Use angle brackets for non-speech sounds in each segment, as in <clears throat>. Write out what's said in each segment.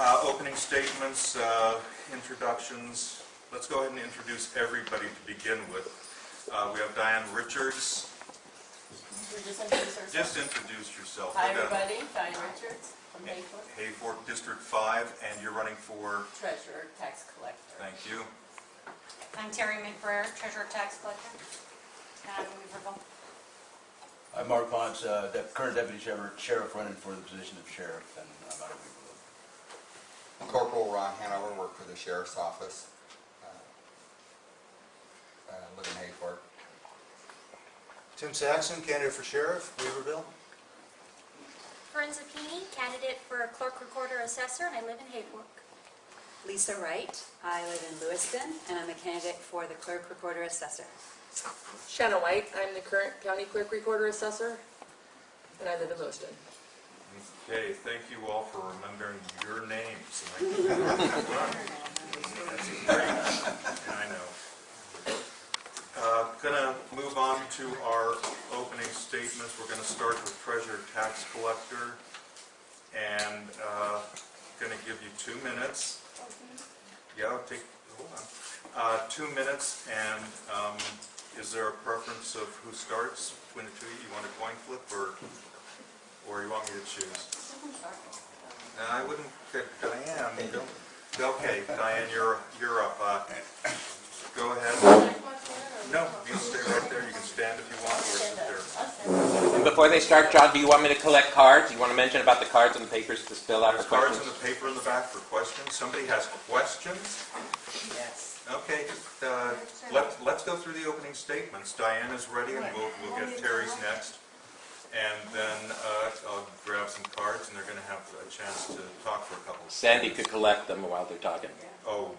Uh, Opening statements, uh, introductions. Let's go ahead and introduce everybody to begin with. Uh, We have Diane Richards. We're just introduce ourselves. Just introduce yourself. Hi, everybody. Diane Richards from Hayfork, Hayfork District 5, and you're running for, treasurer, tax collector. thank you. I'm Terry McBrayer, Treasurer Tax Collector, and I'm in I'm Mark Ponce, uh, the current deputy sheriff, sheriff running for the position of sheriff, and I'm out of Weaverville. Corporal Ron Hanover, work for the sheriff's office. Uh, uh, Live in Hayfork. Tim Saxon, candidate for sheriff, Weaverville. Corinne Zappini, candidate for clerk recorder assessor, and I live in Hayfork. Lisa Wright. I live in Lewiston, and I'm a candidate for the clerk recorder assessor. Shanna White, I'm the current county clerk recorder assessor, and I live in Lewiston. Okay, thank you all for remembering your names. <laughs> That's great, I know. Uh, Gonna move on to our opening statements. We're gonna start with treasurer tax collector. And uh, gonna give you two minutes. Yeah, take, hold on. Uh, Two minutes, and um, is there a preference of who starts between the two you? You want a coin flip, or, or you want me to choose? No, I wouldn't, pick Diane, okay, Diane, you're, you're up. Uh, Go ahead. No, you can stay right there, you can stand if you want, or sit there. Us, Before they start, John, do you want me to collect cards? You want to mention about the cards and the papers to fill out There's for cards in questions? the paper in the back for questions. Somebody has questions? Yes. Okay, uh, let, let's go through the opening statements. Diane is ready, and we'll, we'll get Terry's next. And then uh, I'll grab some cards, and they're gonna have a chance to talk for a couple. Sandy could collect them while they're talking. Oh,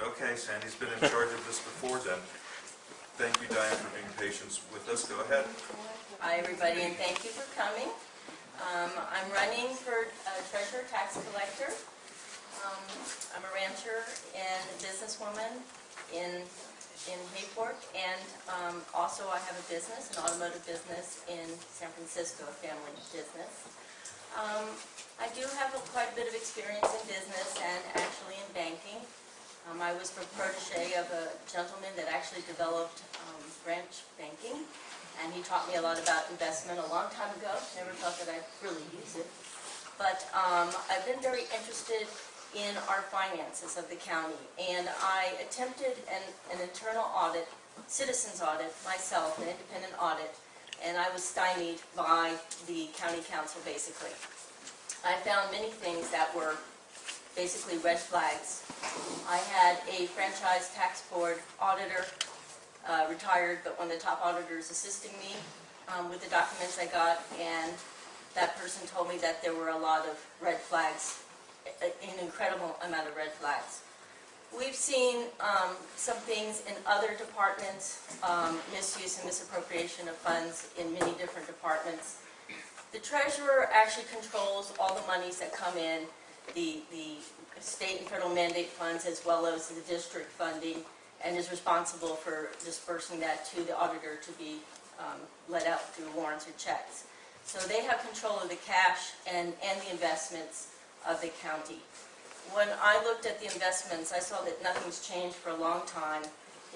okay, Sandy's been in charge of this before then. Thank you, Diane, for being patient with us. Go ahead. Hi, everybody, and thank you for coming. Um, I'm running for uh, treasurer, tax collector. Um, I'm a rancher and a businesswoman in, in Hayfork, and um, also I have a business, an automotive business in San Francisco, a family business. Um, I do have a- quite a bit of experience in business and actually in banking. Um, I was the protege of a gentleman that actually developed um, branch banking, and he taught me a lot about investment a long time ago. Never thought that I'd really use it. But um, I've been very interested in our finances of the county, and I attempted an, an internal audit, citizens audit, myself, an independent audit, and I was stymied by the county counsel, basically. I found many things that were basically red flags. I had a franchise tax board auditor, uh, retired, but one of the top auditors assisting me um, with the documents I got, and that person told me that there were a lot of red flags, an incredible amount of red flags. We've seen um, some things in other departments, um, misuse and misappropriation of funds in many different departments. The treasurer actually controls all the monies that come in, the, the state and federal mandate funds as well as the district funding, and is responsible for dispersing that to the auditor to be um, let out through warrants or checks. So they have control of the cash and, and the investments of the county. When I looked at the investments, I saw that nothing's changed for a long time.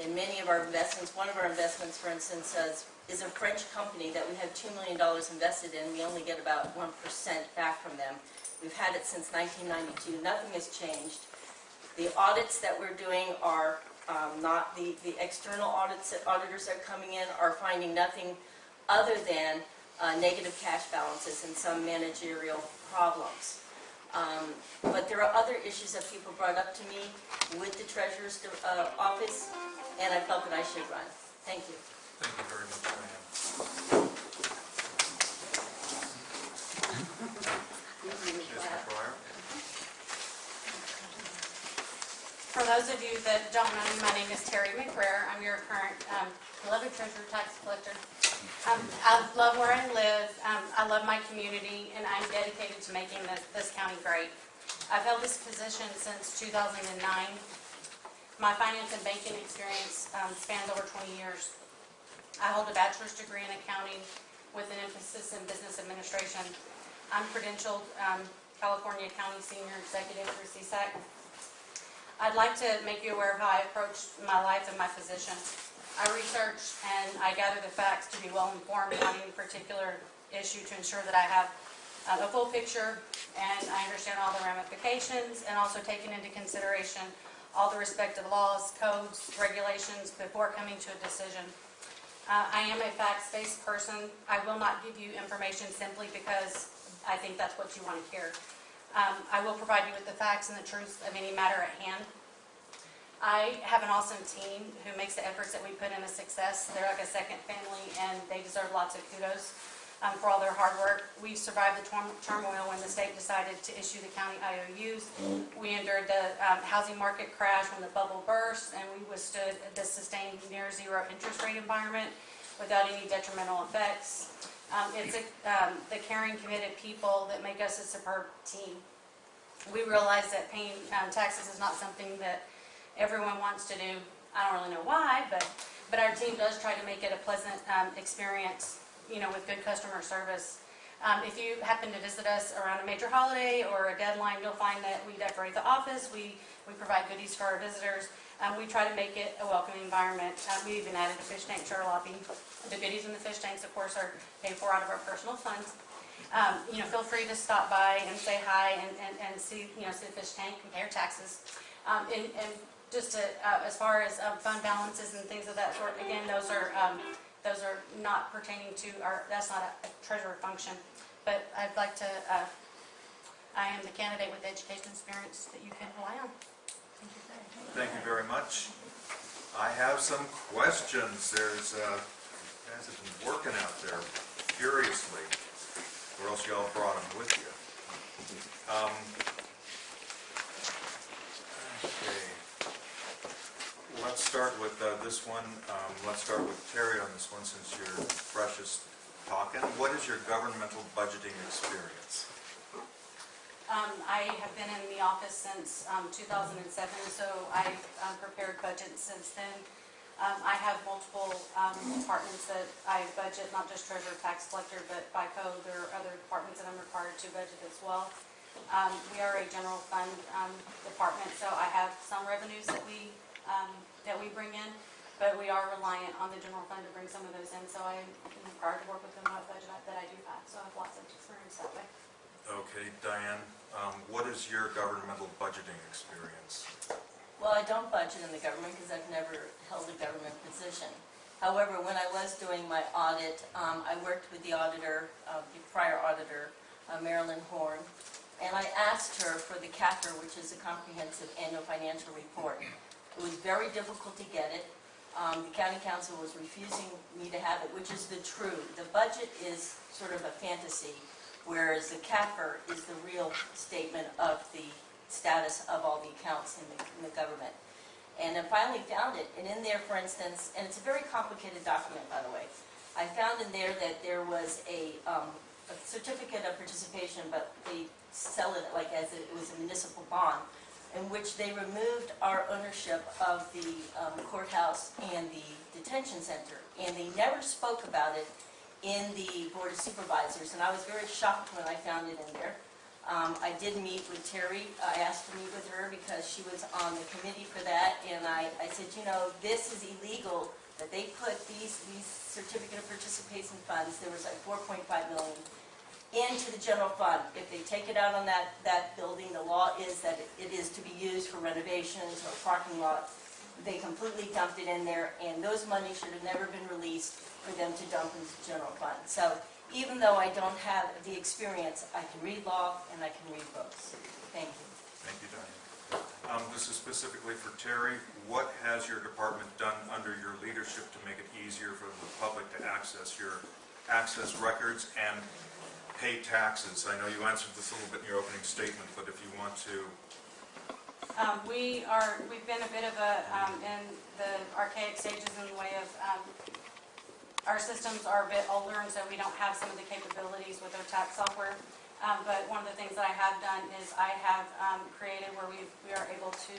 In many of our investments, one of our investments, for instance, is a French company that we have $2 million invested in. We only get about 1% back from them. We've had it since 1992. Nothing has changed. The audits that we're doing are um, not, the, the external audits, that auditors that are coming in are finding nothing other than uh, negative cash balances and some managerial problems. Um, But there are other issues that people brought up to me with the treasurer's uh, office, and I felt that I should run. Thank you. Thank you very much, Diane. Ms. McBrayer? For those of you that don't know me, my name is Terry McBrayer. I'm your current um, beloved treasurer tax collector. Um, I love where I live, um, I love my community, and I'm dedicated to making this, this county great. I've held this position since 2009. My finance and banking experience um, spans over 20 years. I hold a bachelor's degree in accounting with an emphasis in business administration. I'm credentialed um, California County Senior Executive for CSAC. I'd like to make you aware of how I approach my life and my position. I research and I gather the facts to be well-informed on any particular issue to ensure that I have uh, a full picture and I understand all the ramifications and also taking into consideration all the respective laws, codes, regulations before coming to a decision. Uh, I am a facts-based person. I will not give you information simply because I think that's what you want to hear. Um, I will provide you with the facts and the truth of any matter at hand. I have an awesome team who makes the efforts that we put in a success. They're like a second family, and they deserve lots of kudos um, for all their hard work. We survived the turmoil when the state decided to issue the county IOUs. We endured the um, housing market crash when the bubble burst, and we withstood the sustained near zero interest rate environment without any detrimental effects. Um, It's a, um, the caring, committed people that make us a superb team. We realize that paying um, taxes is not something that everyone wants to do. I don't really know why, but, but our team does try to make it a pleasant um, experience, you know, with good customer service. Um, If you happen to visit us around a major holiday or a deadline, you'll find that we decorate the office, we, we provide goodies for our visitors. Um, We try to make it a welcoming environment. Uh, We even added a fish tank to our lobby. The goodies in the fish tanks, of course, are paid for out of our personal funds. Um, You know, feel free to stop by and say hi and, and, and see, you know, see the fish tank, compare taxes. Um, And, and just to, uh, as far as um, fund balances and things of that sort, again, those are, um, those are not pertaining to our, that's not a treasurer function. But I'd like to, uh, I am the candidate with education experience that you can rely on. Thank you very much. I have some questions. There's, uh, guys have been working out there furiously, or else y'all brought them with you. Um, Okay. Let's start with uh, this one. Um, Let's start with Terry on this one, since you're freshest talking. What is your governmental budgeting experience? Um, I have been in the office since um, 2007, so I've um, prepared budgets since then. Um, I have multiple um, departments that I budget, not just treasurer, tax collector, but by code, there are other departments that I'm required to budget as well. Um, We are a general fund um, department, so I have some revenues that we, um, that we bring in, but we are reliant on the general fund to bring some of those in, so I am required to work within my budget that I do have, so I have lots of experience that way. Okay, Diane, um, what is your governmental budgeting experience? Well, I don't budget in the government because I've never held a government position. However, when I was doing my audit, um, I worked with the auditor, uh, the prior auditor, uh, Marilyn Horn, and I asked her for the CAFR, which is a comprehensive annual financial report. It was very difficult to get it. Um, The county counsel was refusing me to have it, which is the true. The budget is sort of a fantasy, whereas the CAFR is the real statement of the status of all the accounts in the, in the government. And I finally found it, and in there, for instance, and it's a very complicated document, by the way, I found in there that there was a, um, a certificate of participation, but they sell it like as it was a municipal bond, in which they removed our ownership of the um, courthouse and the detention center, and they never spoke about it in the Board of Supervisors, and I was very shocked when I found it in there. Um, I did meet with Terry, I asked to meet with her because she was on the committee for that, and I, I said, you know, this is illegal, that they put these, these certificate of participation funds, there was like four point five million, into the general fund. If they take it out on that, that building, the law is that it is to be used for renovations or parking lots. They completely dumped it in there, and those monies should have never been released for them to dump into the general fund. So even though I don't have the experience, I can read law and I can read books. Thank you. Thank you, Diane. Um, This is specifically for Terry. What has your department done under your leadership to make it easier for the public to access your, access records and pay taxes? I know you answered this a little bit in your opening statement, but if you want to, Um, we are, we've been a bit of a, um, in the archaic stages in the way of, um, our systems are a bit older, and so we don't have some of the capabilities with our tax software. Um, but one of the things that I have done is I have, um, created where we, we are able to,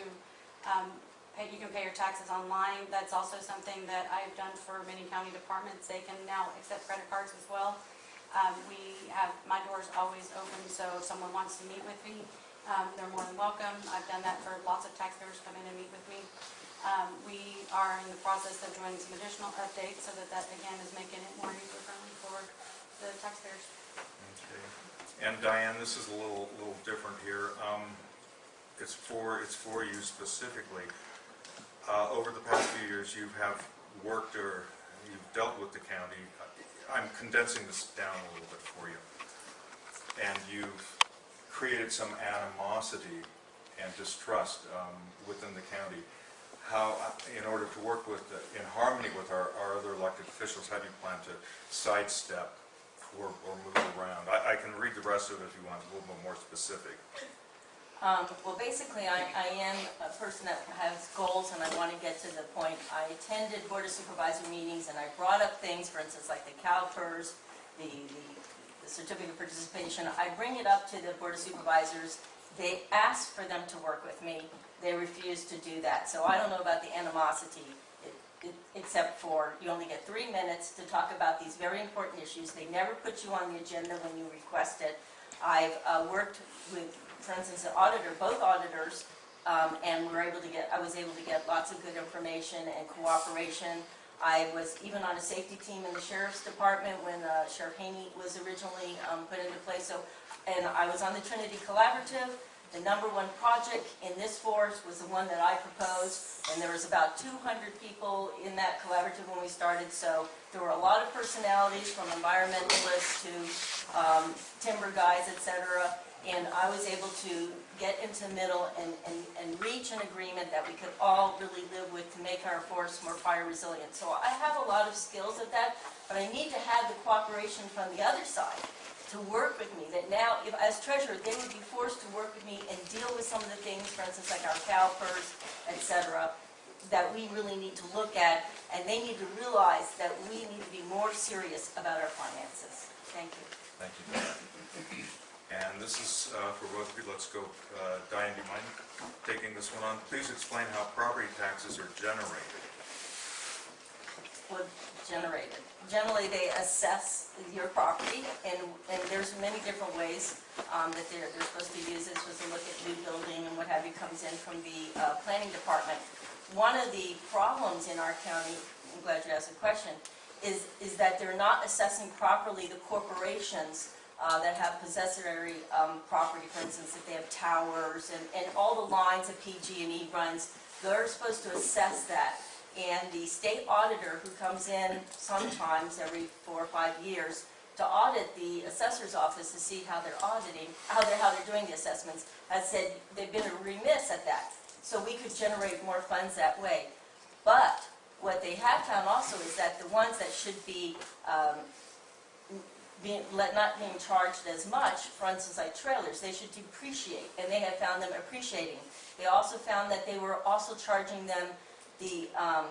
um, pay, you can pay your taxes online. That's also something that I've done for many county departments. They can now accept credit cards as well. Um, We have, my door's always open, so if someone wants to meet with me, um, they're more than welcome. I've done that for lots of taxpayers come in and meet with me. Um, We are in the process of doing some additional updates so that that, again, is making it more user-friendly for the taxpayers. Okay. And Diane, this is a little, little different here. Um, It's for, it's for you specifically. Uh, Over the past few years, you have worked or you've dealt with the county. I'm condensing this down a little bit for you. And you've created some animosity and distrust um, within the county. How, in order to work with, the- in harmony with our, our other elected officials, how do you plan to sidestep or, or move around? I, I can read the rest of it if you want, a little bit more specific. Um, Well, basically, I I am a person that has goals and I want to get to the point. I attended Board of Supervisor meetings and I brought up things, for instance, like the CalPERS, the the- the certificate of participation. I bring it up to the Board of Supervisors. They ask for them to work with me. They refuse to do that. So I don't know about the animosity, it- it- except for you only get three minutes to talk about these very important issues. They never put you on the agenda when you request it. I've uh, worked with, for instance, the auditor, both auditors, um, and we're able to get, I was able to get lots of good information and cooperation. I was even on a safety team in the sheriff's department when uh, Sheriff Haney was originally um, put into place. So, and I was on the Trinity Collaborative. The number one project in this force was the one that I proposed, and there was about 200 people in that collaborative when we started. So there were a lot of personalities, from environmentalists to um, timber guys, etc., and I was able to get into the middle and, and, and reach an agreement that we could all really live with to make our forest more fire resilient. So I have a lot of skills at that, but I need to have the cooperation from the other side to work with me, that now, if, as treasurer, they would be forced to work with me and deal with some of the things, for instance, like our CalPERS, et cetera, that we really need to look at, and they need to realize that we need to be more serious about our finances. Thank you. Thank you, Diane. And this is uh, for both of you, let's go, uh, Diane, do you mind taking this one on? Please explain how property taxes are generated. Well, generated. Generally, they assess your property, and, and there's many different ways um, that they're, they're supposed to use this supposed to look at new building and what have you comes in from the uh, planning department. One of the problems in our county, I'm glad you asked the question, is, is that they're not assessing properly the corporations uh, that have possessory um, property, for instance, if they have towers and, and all the lines that PG&E runs, they're supposed to assess that. And the state auditor who comes in sometimes every four or five years to audit the assessor's office to see how they're auditing, how they're, how they're doing the assessments, has said they've been remiss at that. So we could generate more funds that way. But what they have found also is that the ones that should be um, being, let- not being charged as much, for instance, like trailers, they should depreciate, and they have found them appreciating. They also found that they were also charging them the, um,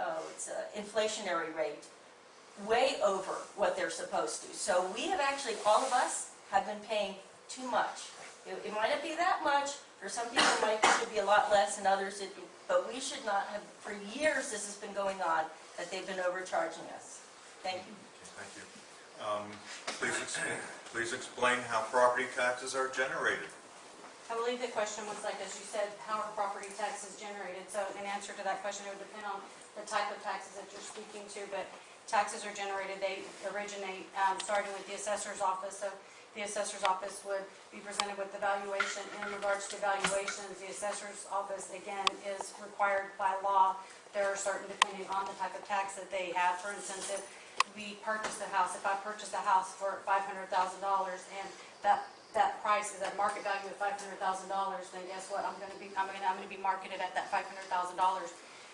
oh, it's a inflationary rate, way over what they're supposed to. So we have actually, all of us have been paying too much. It, it might not be that much, for some people it might, should be a lot less, and others, it, but we should not have, for years this has been going on, that they've been overcharging us. Thank you. Thank you. Um, Please, ex- please explain how property taxes are generated. I believe the question was like, as you said, how are property taxes generated? So in answer to that question, it would depend on the type of taxes that you're speaking to, but taxes are generated, they originate, um, starting with the assessor's office. So the assessor's office would be presented with the valuation. In regards to valuations, the assessor's office, again, is required by law. There are certain, depending on the type of tax that they have. For instance, if we purchase a house, if I purchase a house for five hundred thousand dollars and that, that price is at market value of five hundred thousand dollars, then guess what? I'm gonna be, I'm gonna, I'm gonna be marketed at that five hundred thousand dollars.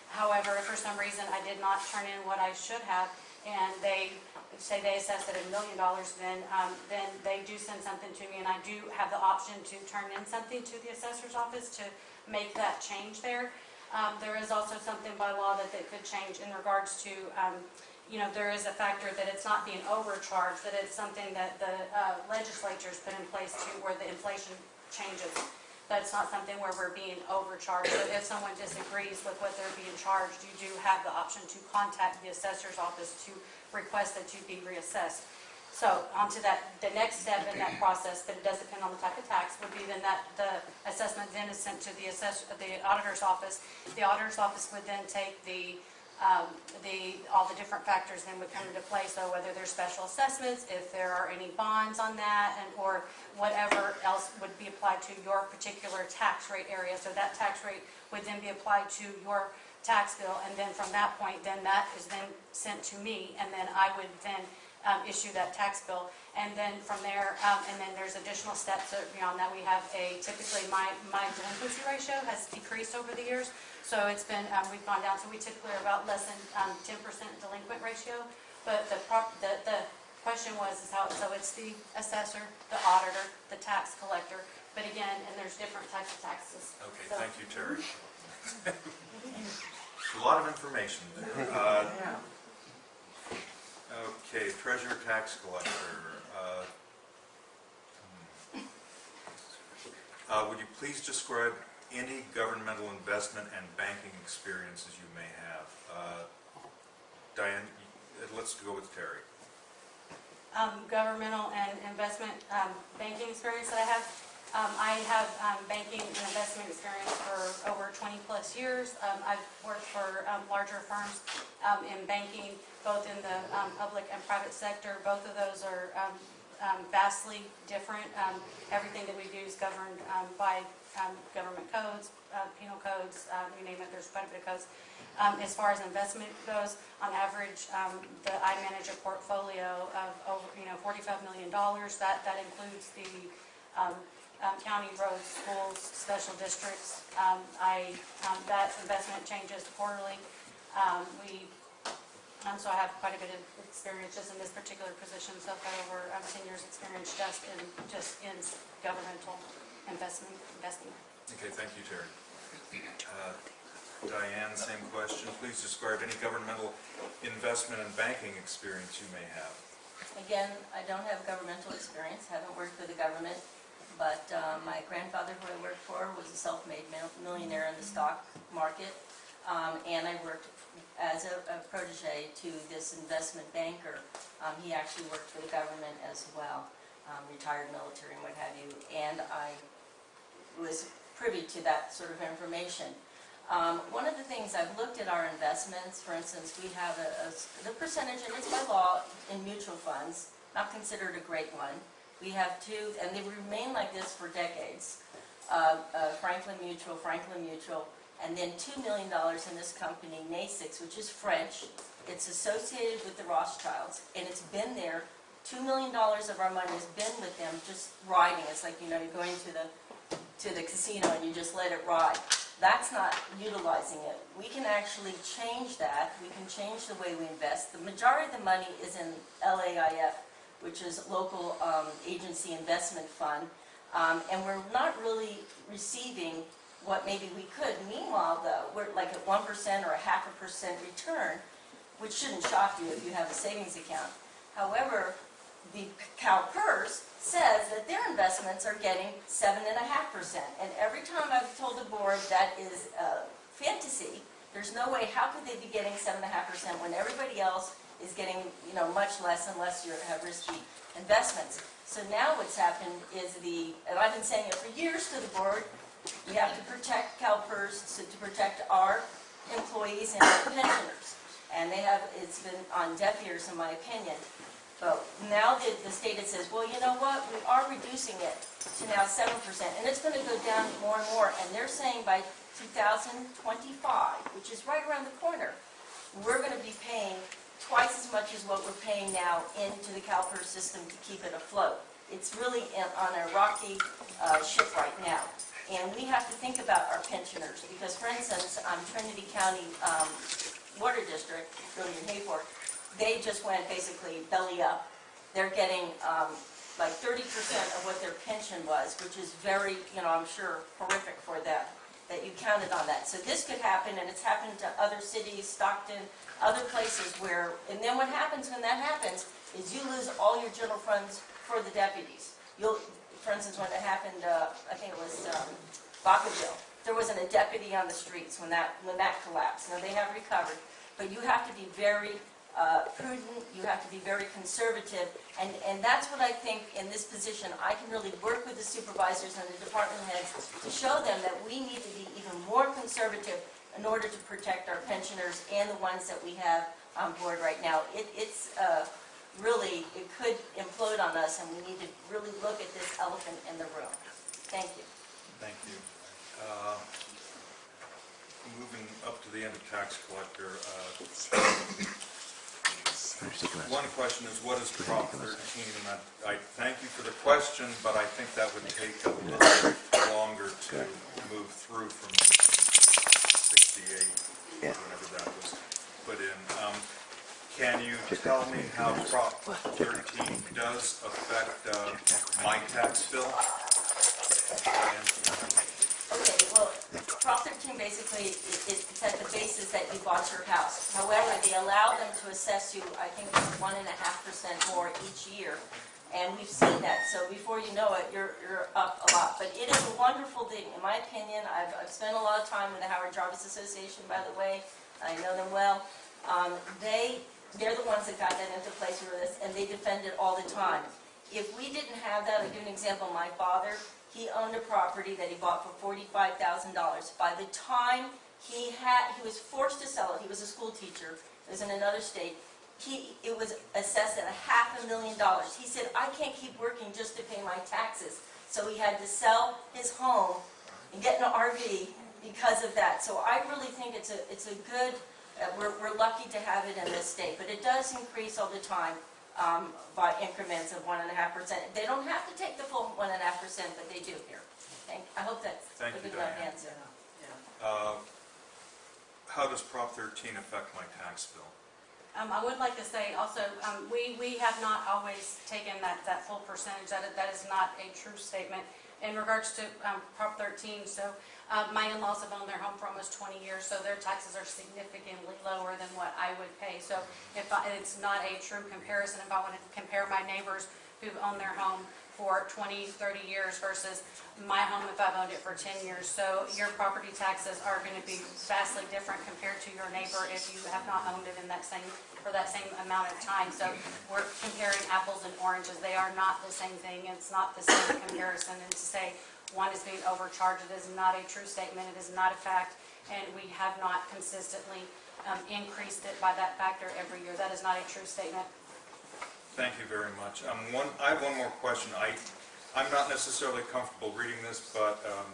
However, if for some reason I did not turn in what I should have and they, say they assessed it at a million dollars, then, um, then they do send something to me and I do have the option to turn in something to the assessor's office to make that change there. Um, there is also something by law that they could change in regards to, um, you know, there is a factor that it's not being overcharged, that it's something that the uh, legislature's put in place to where the inflation changes. That's not something where we're being overcharged. So if someone disagrees with what they're being charged, you do have the option to contact the assessor's office to request that you be reassessed. So onto that, the next step in that process, but it does depend on the type of tax, would be then that the assessment then is sent to the assess, the auditor's office. The auditor's office would then take the, um, the, all the different factors then would come into play. So whether there's special assessments, if there are any bonds on that, and, or whatever else would be applied to your particular tax rate area. So that tax rate would then be applied to your tax bill, and then from that point, then that is then sent to me, and then I would then um, issue that tax bill. And then from there, um, and then there's additional steps beyond that. We have a, typically, my, my delinquency ratio has decreased over the years, so it's been, um, we've gone down, so we typically are about less than um, 10% delinquent ratio. But the prop, the, the question was, is how, so it's the assessor, the auditor, the tax collector, but again, and there's different types of taxes. Okay, So- thank you, Terry. <laughs> A lot of information there. Uh, Okay, treasurer tax collector. uh, hmm. Uh, Would you please describe any governmental investment and banking experiences you may have? Uh, Diane, let's go with Terry. um, governmental and investment um, banking experience that I have. Um, I have um, banking and investment experience for over 20-plus years. Um, I've worked for um, larger firms in banking, both in the public and private sector. Both of those are vastly different. Everything that we do is governed by um, government codes, uh, penal codes, uh, you name it, there's quite a bit of codes. Um, As far as investment goes, on average, um, the, I manage a portfolio of over, you know, $45 million. That, that includes the um, um, county roads, schools, special districts. Um, I, um, that investment changes quarterly. Um, We, um, so I have quite a bit of experience just in this particular position, so I've got over um, 10 years' experience just in, just in governmental investment, investing. Okay, thank you, Terry. Uh, Diane, same question. Please describe any governmental investment and banking experience you may have. Again, I don't have governmental experience, haven't worked for the government, but uh, my grandfather, who I worked for, was a self-made millionaire in the stock market, Um, and I worked as a a protege to this investment banker. Um, He actually worked for the government as well, um, retired military and what have you, and I was privy to that sort of information. Um, One of the things, I've looked at our investments, for instance, we have a, a the percentage, and it's by law, in mutual funds, not considered a great one. We have two, and they remain like this for decades. Uh, uh, Franklin Mutual, Franklin Mutual, and then $2 million in this company, Natixis, which is French. It's associated with the Rothschilds, and it's been there. $2 million of our money has been with them, just riding. It's like, you know, you're going to the to the casino and you just let it ride. That's not utilizing it. We can actually change that. We can change the way we invest. The majority of the money is in LAIF, which is Local um, Agency Investment Fund, um, and we're not really receiving what maybe we could. Meanwhile, though, we're like at 1% or a half a percent return, which shouldn't shock you if you have a savings account. However, the CalPERS says that their investments are getting seven and a half percent. And every time I've told the board that is fantasy, there's no way, how could they be getting seven and a half percent when everybody else is getting, you know, much less unless you have risky investments. So now what's happened is the, and I've been saying it for years to the board, we have to protect CalPERS, so to protect our employees and our <coughs> pensioners. And they have, it's been on deaf ears, in my opinion. But now the, the state says, well, you know what, we are reducing it to now seven percent, and it's gonna go down more and more, and they're saying by two thousand twenty-five, which is right around the corner, we're gonna be paying twice as much as what we're paying now into the CalPERS system to keep it afloat. It's really in- on a rocky uh, ship right now. And we have to think about our pensioners, because for instance, um, Trinity County um, Water District, in Hayfork, they just went basically belly up. They're getting um, like 30% of what their pension was, which is very, you know, I'm sure horrific for them, that you counted on that. So this could happen, and it's happened to other cities, Stockton, other places where, and then what happens when that happens is you lose all your general funds for the deputies. You'll, for instance, when it happened, uh, I think it was um, Vacaville, there wasn't a deputy on the streets when that, when that collapsed. Now, they have recovered, but you have to be very uh, prudent, you have to be very conservative, and, and that's what I think in this position, I can really work with the supervisors and the department heads to show them that we need to be even more conservative in order to protect our pensioners and the ones that we have on board right now. It, it's, uh, really, it could implode on us, and we need to really look at this elephant in the room. Thank you. Thank you. Uh, Moving up to the end of tax collector, uh, one question is, what is Prop 13? And I, I thank you for the question, but I think that would take a little longer to move through from 68, whenever that was put in. Um, Can you tell me how Prop 13 does affect uh, my tax bill? Okay, well, Prop 13 basically, i- i- it's at the basis that you bought your house. However, they allow them to assess you, I think, one and a half percent more each year. And we've seen that, so before you know it, you're, you're up a lot. But it is a wonderful thing, in my opinion. I've, I've spent a lot of time with the Howard Jarvis Association, by the way. I know them well. Um, They, they're the ones that got that into place for this, and they defend it all the time. If we didn't have that, I'll give an example. My father, he owned a property that he bought for forty-five thousand dollars. By the time he had, he was forced to sell it, he was a school teacher, it was in another state, he, it was assessed at a half a million dollars. He said, I can't keep working just to pay my taxes. So he had to sell his home and get an RV because of that. So I really think it's a, it's a good, uh, we're, we're lucky to have it in this state, but it does increase all the time um, by increments of one and a half percent. They don't have to take the full one and a half percent, but they do here. Thank, I hope that's a Thank you, good enough Diane. answer. uh, how does Prop 13 affect my tax bill? Um, I would like to say also, um, we, we have not always taken that, that full percentage, that, that is not a true statement. In regards to, um, Prop thirteen, so, uh, my in-laws have owned their home for almost twenty years, so their taxes are significantly lower than what I would pay. So if I, it's not a true comparison, if I want to compare my neighbors who've owned their home for 20, 30 years versus my home if I've owned it for 10 years. So your property taxes are going to be vastly different compared to your neighbor if you have not owned it in that same, for that same amount of time. So we're comparing apples and oranges. They are not the same thing. It's not the same comparison. And to say one is being overcharged, it is not a true statement. It is not a fact. And we have not consistently um, increased it by that factor every year. That is not a true statement. Thank you very much. Um, one, I have one more question. I, I'm not necessarily comfortable reading this, but, um,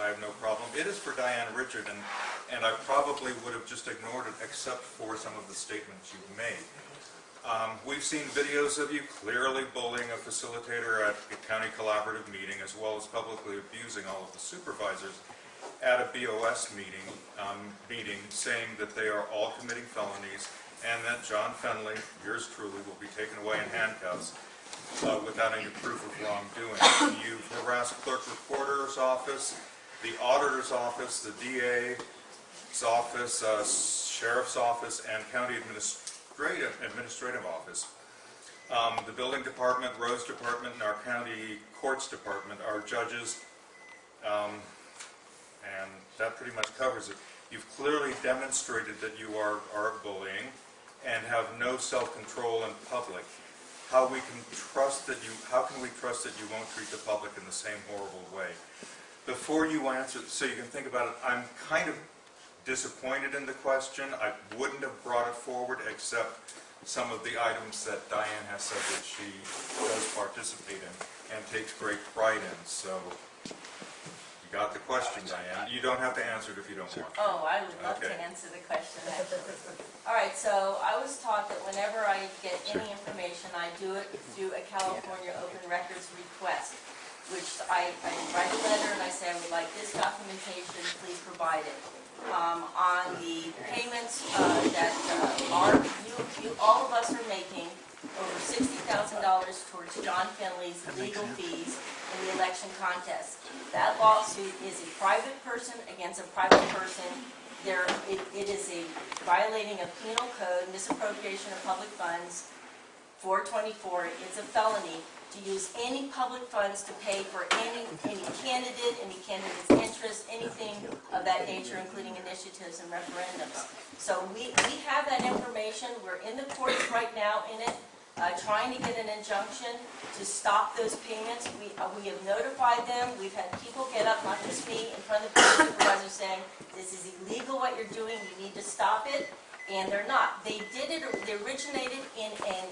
I have no problem. It is for Diane Richard, and, and I probably would have just ignored it except for some of the statements you've made. Um, we've seen videos of you clearly bullying a facilitator at a county collaborative meeting, as well as publicly abusing all of the supervisors at a BOS meeting, um, meeting, saying that they are all committing felonies, and that John Fenley, yours truly, will be taken away in handcuffs uh, without any proof of wrongdoing. You've harassed clerk recorder's office, the auditor's office, the DA's office, uh, sheriff's office, and county administrative, administrative office. Um, The building department, roads department, and our county courts department, our judges, um, and that pretty much covers it. You've clearly demonstrated that you are, are bullying and have no self-control in public. How we can trust that you, how can we trust that you won't treat the public in the same horrible way? Before you answer, so you can think about it, I'm kind of disappointed in the question. I wouldn't have brought it forward except some of the items that Diane has said that she does participate in and takes great pride in, so you got the question, Diane. You don't have to answer it if you don't want to. Oh, I would love to answer the question, actually. All right, so I was taught that whenever I get any information, I do it through a California Open Records request, which I, I write a letter and I say, I would like this documentation, please provide it. Um, on the payments, uh, that, uh, are, you, you, all of us are making over sixty thousand dollars towards John Fenley's legal fees in the election contest. That lawsuit is a private person against a private person. There, it, it is a violating of penal code, misappropriation of public funds, 424, it's a felony to use any public funds to pay for any, any candidate, any candidate's interest, anything of that nature, including initiatives and referendums. So we, we have that information, we're in the courts right now in it, uh, trying to get an injunction to stop those payments. We, uh, we have notified them, we've had people get up, not just me, in front of the supervisors saying, this is illegal what you're doing, you need to stop it, and they're not. They did it, they originated in an,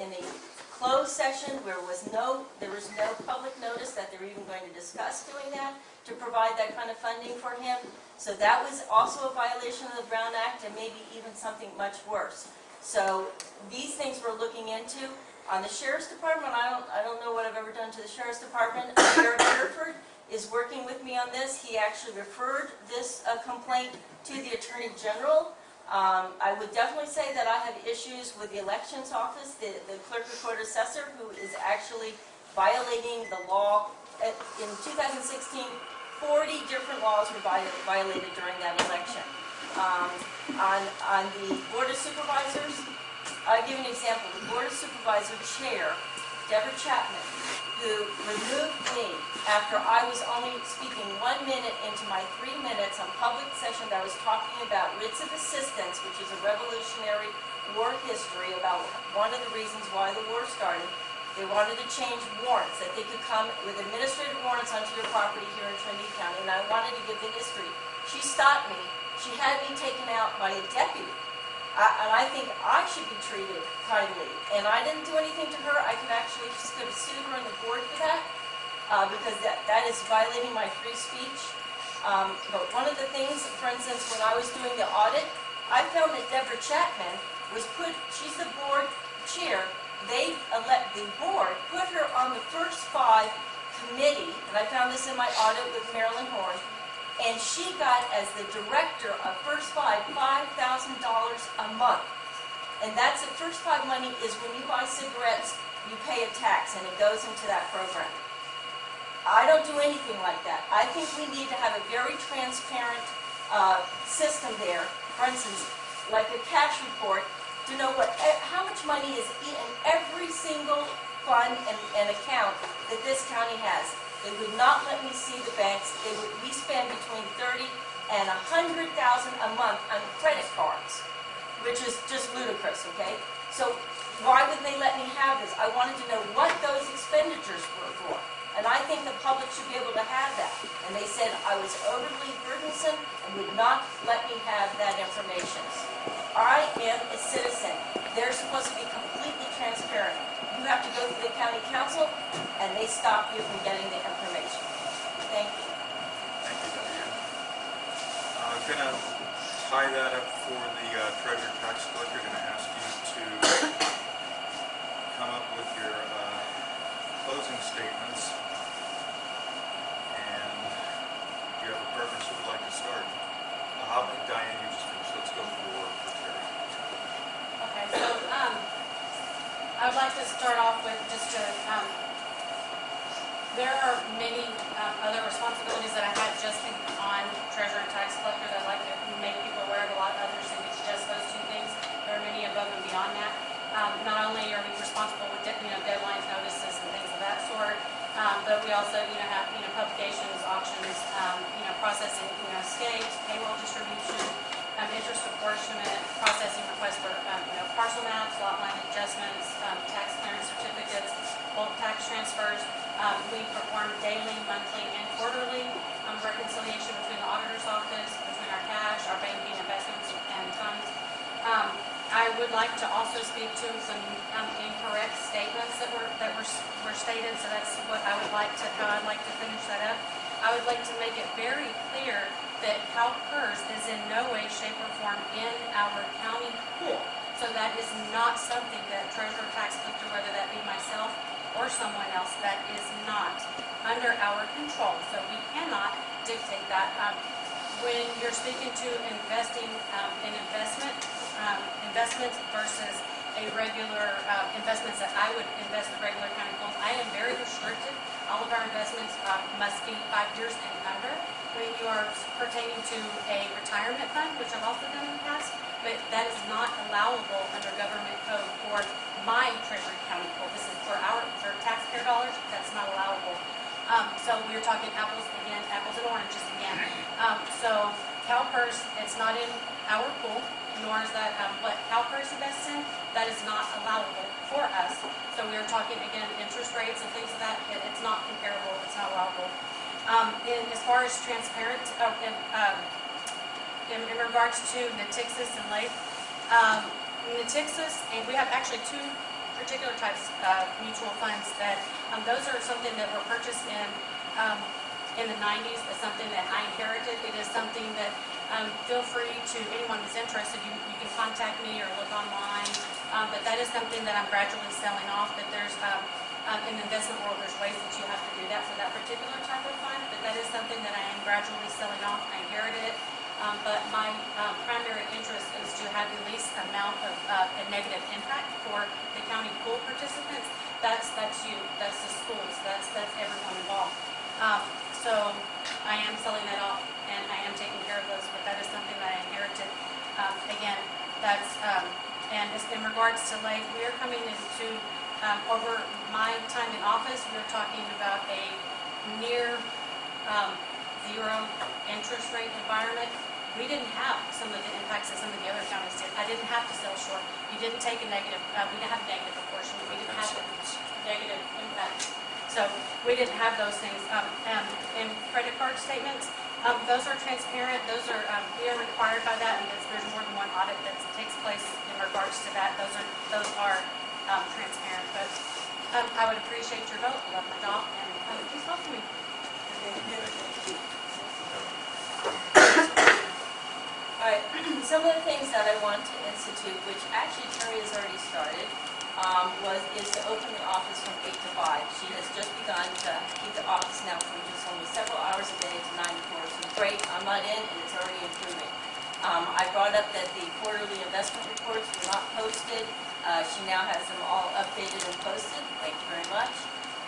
in a closed session where was no, there was no public notice that they were even going to discuss doing that, to provide that kind of funding for him. So that was also a violation of the Brown Act and maybe even something much worse. So these things we're looking into. On the sheriff's department, I don't, I don't know what I've ever done to the sheriff's department. <coughs> Sheriff Hereford is working with me on this. He actually referred this uh, complaint to the Attorney General. Um, I would definitely say that I have issues with the elections office, the, the clerk recorder assessor, who is actually violating the law. Uh, In 2016, 40 different laws were vi- violated during that election. Um, On, on the Board of Supervisors, I'll give an example. The Board of Supervisor Chair, Deborah Chapman, who removed me after I was only speaking one minute into my three minutes on public session that I was talking about writs of assistance, which is a revolutionary war history about one of the reasons why the war started. They wanted to change warrants, that they could come with administrative warrants onto your property here in Trinity County, and I wanted to give the history. She stopped me. She had me taken out by a deputy. I- And I think I should be treated kindly. And I didn't do anything to her. I can actually sue sue her in the board for that, uh, because that, that is violating my free speech. Um, But one of the things, for instance, when I was doing the audit, I found that Deborah Chapman was put, she's the board chair. They elect, the board put her on the first five committee, and I found this in my audit with Marilyn Horn, and she got, as the director of First Five, five thousand dollars a month. And that's, the First Five money is when you buy cigarettes, you pay a tax, and it goes into that program. I don't do anything like that. I think we need to have a very transparent uh, system there. For instance, like a cash report, to know what, eh, how much money is in every single fund and, and account that this county has. They would not let me see the banks. They would, we spend between thirty and a hundred thousand a month on credit cards, which is just ludicrous, okay? So why would they let me have this? I wanted to know what those expenditures were for. And I think the public should be able to have that. And they said I was overly burdensome and would not let me have that information. I am a citizen. They're supposed to be completely transparent. You have to go through the county counsel, and they stop you from getting the information. Thank you. Thank you, Diane. I'm gonna tie that up for the uh, treasurer tax collector, gonna ask you to come up with your uh, closing statements. And do you have a preference who would like to start? Uh, How about Diane, you just finished, let's go for for Terry. Okay, so, um, I would like to start off with just to, um, there are many, um, other responsibilities that I have just on treasurer and tax collector that I'd like to make people aware of. A lot of others think it's just those two things. There are many above and beyond that. Um, not only are we responsible with, you know, deadlines, notices, and things of that sort, um, but we also, you know, have, you know, publications, auctions, um, you know, processing, you know, escapes, payroll distribution, um, interest apportionment, processing requests for, um, you know, parcel maps, lot line adjustments, um, tax clearance certificates, bulk tax transfers. Um, we perform daily, monthly, and quarterly, um, reconciliation between the auditor's office, between our cash, our banking, investments, and funds. Um, I would like to also speak to some, incorrect statements that were, that were, were stated, so that's what I would like to, how I'd like to finish that up. I would like to make it very clear that CalPERS is in no way, shape, or form in our county pool. So that is not something that treasurer tax collector, whether that be myself or someone else, that is not under our control. So we cannot dictate that. Um, When you're speaking to investing um, in investment, um, investments versus a regular, uh, investments that I would invest with regular county pools, I am very restricted. All of our investments uh, must be five years and under. When you are pertaining to a retirement fund, which I've also done in the past, but that is not allowable under government code for my Treasury County pool. This is for our, for taxpayer dollars, that's not allowable. Um, so we are talking apples again, apples and oranges again. Um, so CalPERS, it's not in our pool, nor is that um, what CalPERS invests in, that is not allowable for us. So we are talking, again, interest rates and things of that, it- it's not comparable, it's not allowable. Um, And as far as transparent, uh, in, um, in in regards to Natixis and Lake, um, Natixis, and we have actually two particular types of mutual funds that, um, those are something that were purchased in, um, in the nineties, it's something that I inherited. It is something that, um, feel free to, anyone who's interested, you, you can contact me or look online. Um, but that is something that I'm gradually selling off, but there's, um, um, in the investment world, there's ways that you have to do that for that particular type of fund, but that is something that I am gradually selling off. I inherited it. Um, but my, um, primary interest is to have the least amount of, uh, a negative impact for the county pool participants. That's, that's you, that's the schools, that's, that's everyone involved. Um, so I am selling that off and I am taking care of those, but that is something that I inherited. Um, again, that's, um, and as- in regards to Lake, we are coming into, um, over my time in office, we're talking about a near, um, zero interest rate environment. We didn't have some of the impacts that some of the other counties did. I didn't have to sell short. You didn't take a negative, uh, we didn't have negative proportion. We didn't have the negative impact. So we didn't have those things. Um, um, and credit card statements, um, those are transparent. Those are, um, we are required by that there's, there's more than one audit that takes place in regards to that. Those are, those are, um, transparent. But, um, I would appreciate your vote. I love my job and, um, please vote for me. All right, <clears throat> some of the things that I want to institute, which actually Terry has already started, um, was, is to open the office from eight to five. She has just begun to keep the office now from just only several hours a day to nine to four. So great, I'm not in, and it's already improving. Um, I brought up that the quarterly investment reports were not posted. Uh, she now has them all updated and posted. Thank you very much.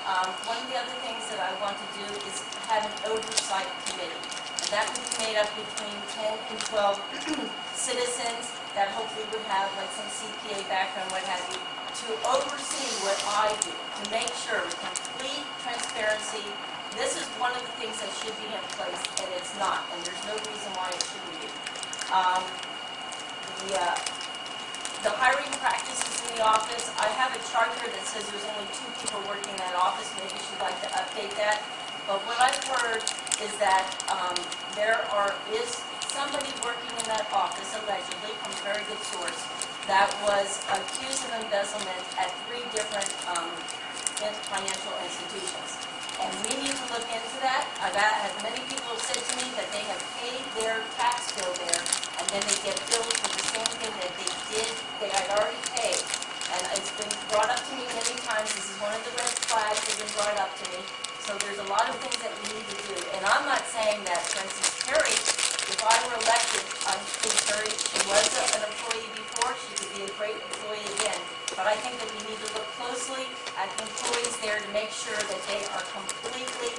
Um, one of the other things that I want to do is have an oversight committee. And that would be made up between 10 and 12 <clears throat> citizens that hopefully would have like some CPA background, what have you, to oversee what I do, to make sure with complete transparency, this is one of the things that should be in place, and it's not, and there's no reason why it shouldn't be. Um, The, uh, the hiring practices in the office, I have a chart here that says there's only two people working in that office, maybe she'd like to update that. But what I've heard is that um, there are, is somebody working in that office allegedly, from a very good source, that was accused of embezzlement at three different um, financial institutions. And we need to look into that. I've had, many people have said to me that they have paid their tax bill there, and then they get billed for the same thing that they did, they had already paid. And it's been brought up to me many times, this is one of the red flags that have been brought up to me. So there's a lot of things that we need to do. And I'm not saying that, for instance, Terry, if I were elected, I think Terry, she was an employee before, she could be a great employee again. But I think that we need to look closely at employees there to make sure that they are completely,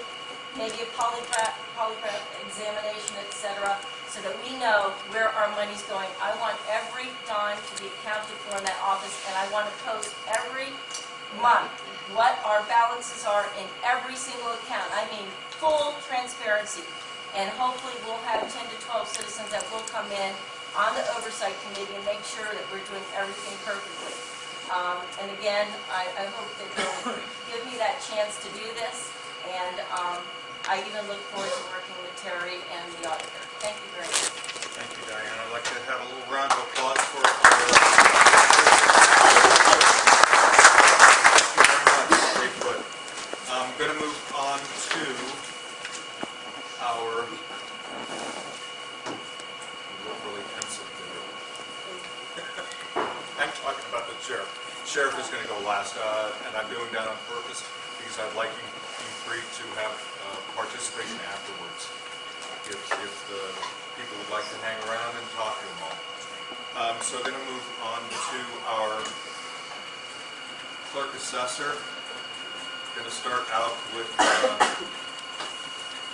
maybe a polygraph, polygraph examination, et cetera, so that we know where our money's going. I want every dime to be accounted for in that office, and I want to post every month what our balances are in every single account. I mean, full transparency. And hopefully, we'll have 10 to 12 citizens that will come in on the oversight committee and make sure that we're doing everything perfectly. Um, And again, I, I hope that you'll give me that chance to do this, and um, I even look forward to working with Terry and the auditor. Thank you very much. Thank you, Diane. I'd like to have a little round of applause for our... Thank you very much, Dave Foot. I'm going to move on to our... You look really pensive, David. I'm talking about the sheriff. Is going to go last, uh, and I'm doing that on purpose because I'd like you you three to have uh, participation afterwards if, if the people would like to hang around and talk to them all. Um, so going to move on to our clerk assessor. Going to start out with uh,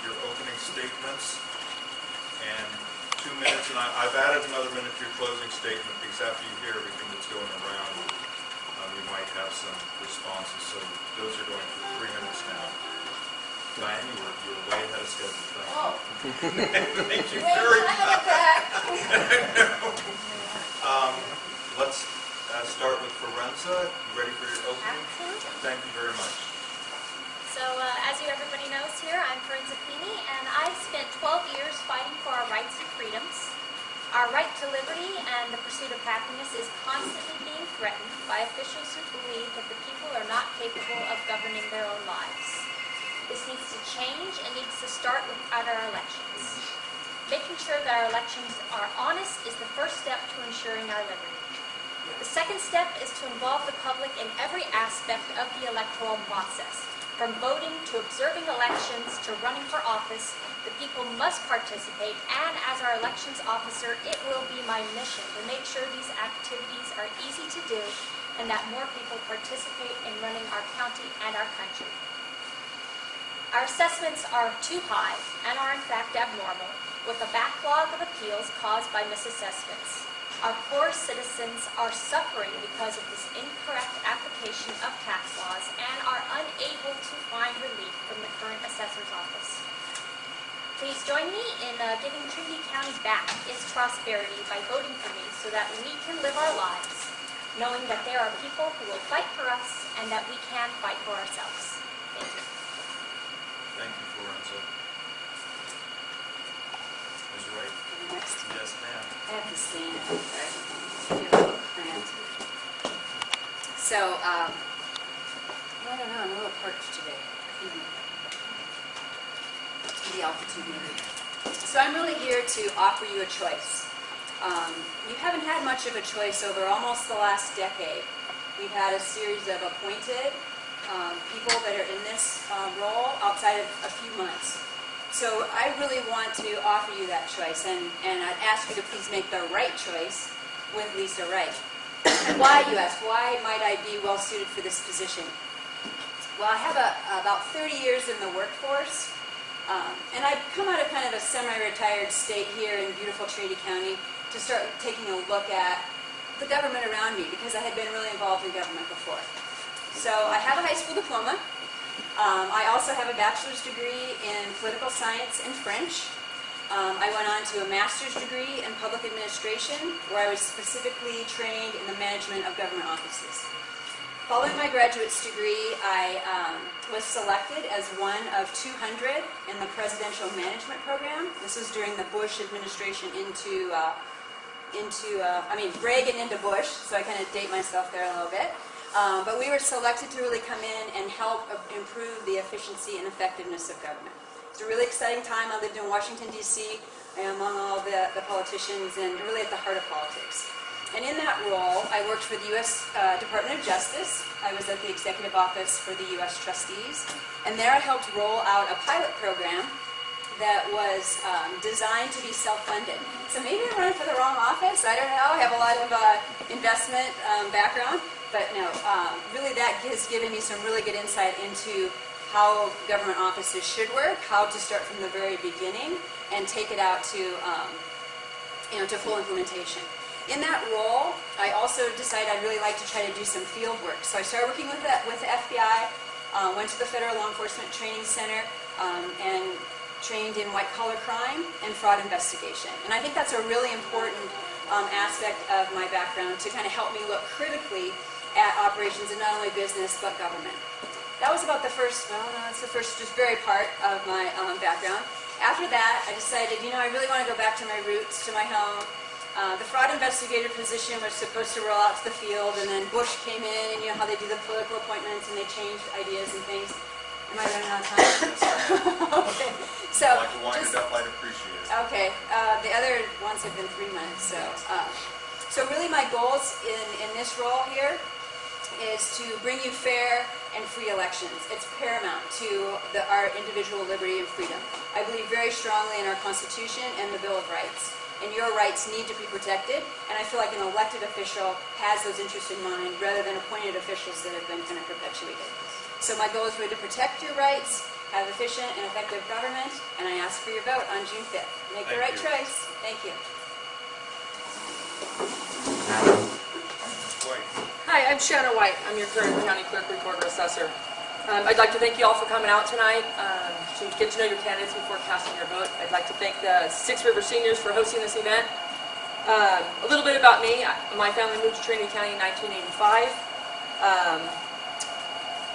your opening statements and two minutes, and I, I've added another minute to your closing statement because after you hear everything that's going around, might have some responses, so those are going for three minutes now. Diane, you were, you were way ahead of schedule. Thank you. Oh, <laughs> Thank you wait, very much. it back. <laughs> Um, let's, uh, start with Forenza. You ready for your opening? Absolutely. Thank you very much. So, uh, as you everybody knows here, I'm Corinne Zappini, and I've spent 12 years fighting for our rights and freedoms. Our right to liberty and the pursuit of happiness is constantly being threatened by officials who believe that the people are not capable of governing their own lives. This needs to change and needs to start with our elections. Making sure that our elections are honest is the first step to ensuring our liberty. The second step is to involve the public in every aspect of the electoral process. From voting to observing elections to running for office, the people must participate, and as our elections officer, it will be my mission to make sure these activities are easy to do and that more people participate in running our county and our country. Our assessments are too high and are in fact abnormal, with a backlog of appeals caused by misassessments. Our poor citizens are suffering because of this incorrect application of tax laws and are unable to find relief from the current assessor's office. Please join me in uh, giving Trinity County back its prosperity by voting for me so that we can live our lives, knowing that there are people who will fight for us and that we can fight for ourselves. Thank you. Thank you, Forenza. Ms. Wright? Next. Yes, ma'am. I have to stand, right? Feel a little cramped. So, um, I don't know, I'm a little parched today. Maybe The altitude maybe. So I'm really here to offer you a choice. Um, you haven't had much of a choice over almost the last decade. We've had a series of appointed um, people that are in this uh, role outside of a few months. So I really want to offer you that choice, and, and I'd ask you to please make the right choice with Lisa Wright. Why, you ask, why might I be well suited for this position? Well, I have a, about 30 years in the workforce, um, and I've come out of kind of a semi-retired state here in beautiful Trinity County to start taking a look at the government around me because I had been really involved in government before. So I have a high school diploma. Um, I also have a bachelor's degree in political science and French. Um, I went on to a master's degree in public administration where I was specifically trained in the management of government offices. Following my graduate's degree, I um, was selected as one of 200 in the presidential management program. This was during the Bush administration into, uh, into uh, I mean, Reagan into Bush, so I kind of date myself there a little bit. Um, but we were selected to really come in and help improve the efficiency and effectiveness of government. It's a really exciting time. I lived in Washington, D.C., among all the, the politicians and really at the heart of politics. And in that role, I worked for the U.S. Uh, Department of Justice. I was at the Executive Office for the U.S. Trustees. And there I helped roll out a pilot program that was um, designed to be self-funded. So maybe I'm running for the wrong office. I don't know. I have a lot of uh, investment um, background. But no, um, really that has given me some really good insight into how government offices should work, how to start from the very beginning and take it out to, um, you know, to full implementation. In that role, I also decided I'd really like to try to do some field work. So I started working with the, with the FBI, uh, went to the Federal Law Enforcement Training Center, um, and trained in white collar crime and fraud investigation. And I think that's a really important um, aspect of my background to kind of help me look critically at operations in not only business but government. That was about the first, well, no, that's the first just very part of my um, background. After that, I decided, you know, I really want to go back to my roots, to my home. Uh, the fraud investigator position was supposed to roll out to the field, and then Bush came in, and you know how they do the political appointments, and they changed ideas and things. Am I running out of time? <laughs> <laughs> okay. So, like to wind just, it up, I'd appreciate it. Okay, uh, the other ones have been three months, so, uh, so really my goals in, in this role here is to bring you fair and free elections. It's paramount to the, our individual liberty and freedom. I believe very strongly in our Constitution and the Bill of Rights. And your rights need to be protected, and I feel like an elected official has those interests in mind rather than appointed officials that have been kind of perpetuated. So my goal is really to protect your rights, have efficient and effective government, and I ask for your vote on June 5th. Make the right you. choice. Thank you. Hi, I'm Shanna White. I'm your current county clerk recorder assessor. Um, I'd like to thank you all for coming out tonight um, to get to know your candidates before casting your vote. I'd like to thank the Six River Seniors for hosting this event. Um, a little bit about me. My family moved to Trinity County in 1985. Um,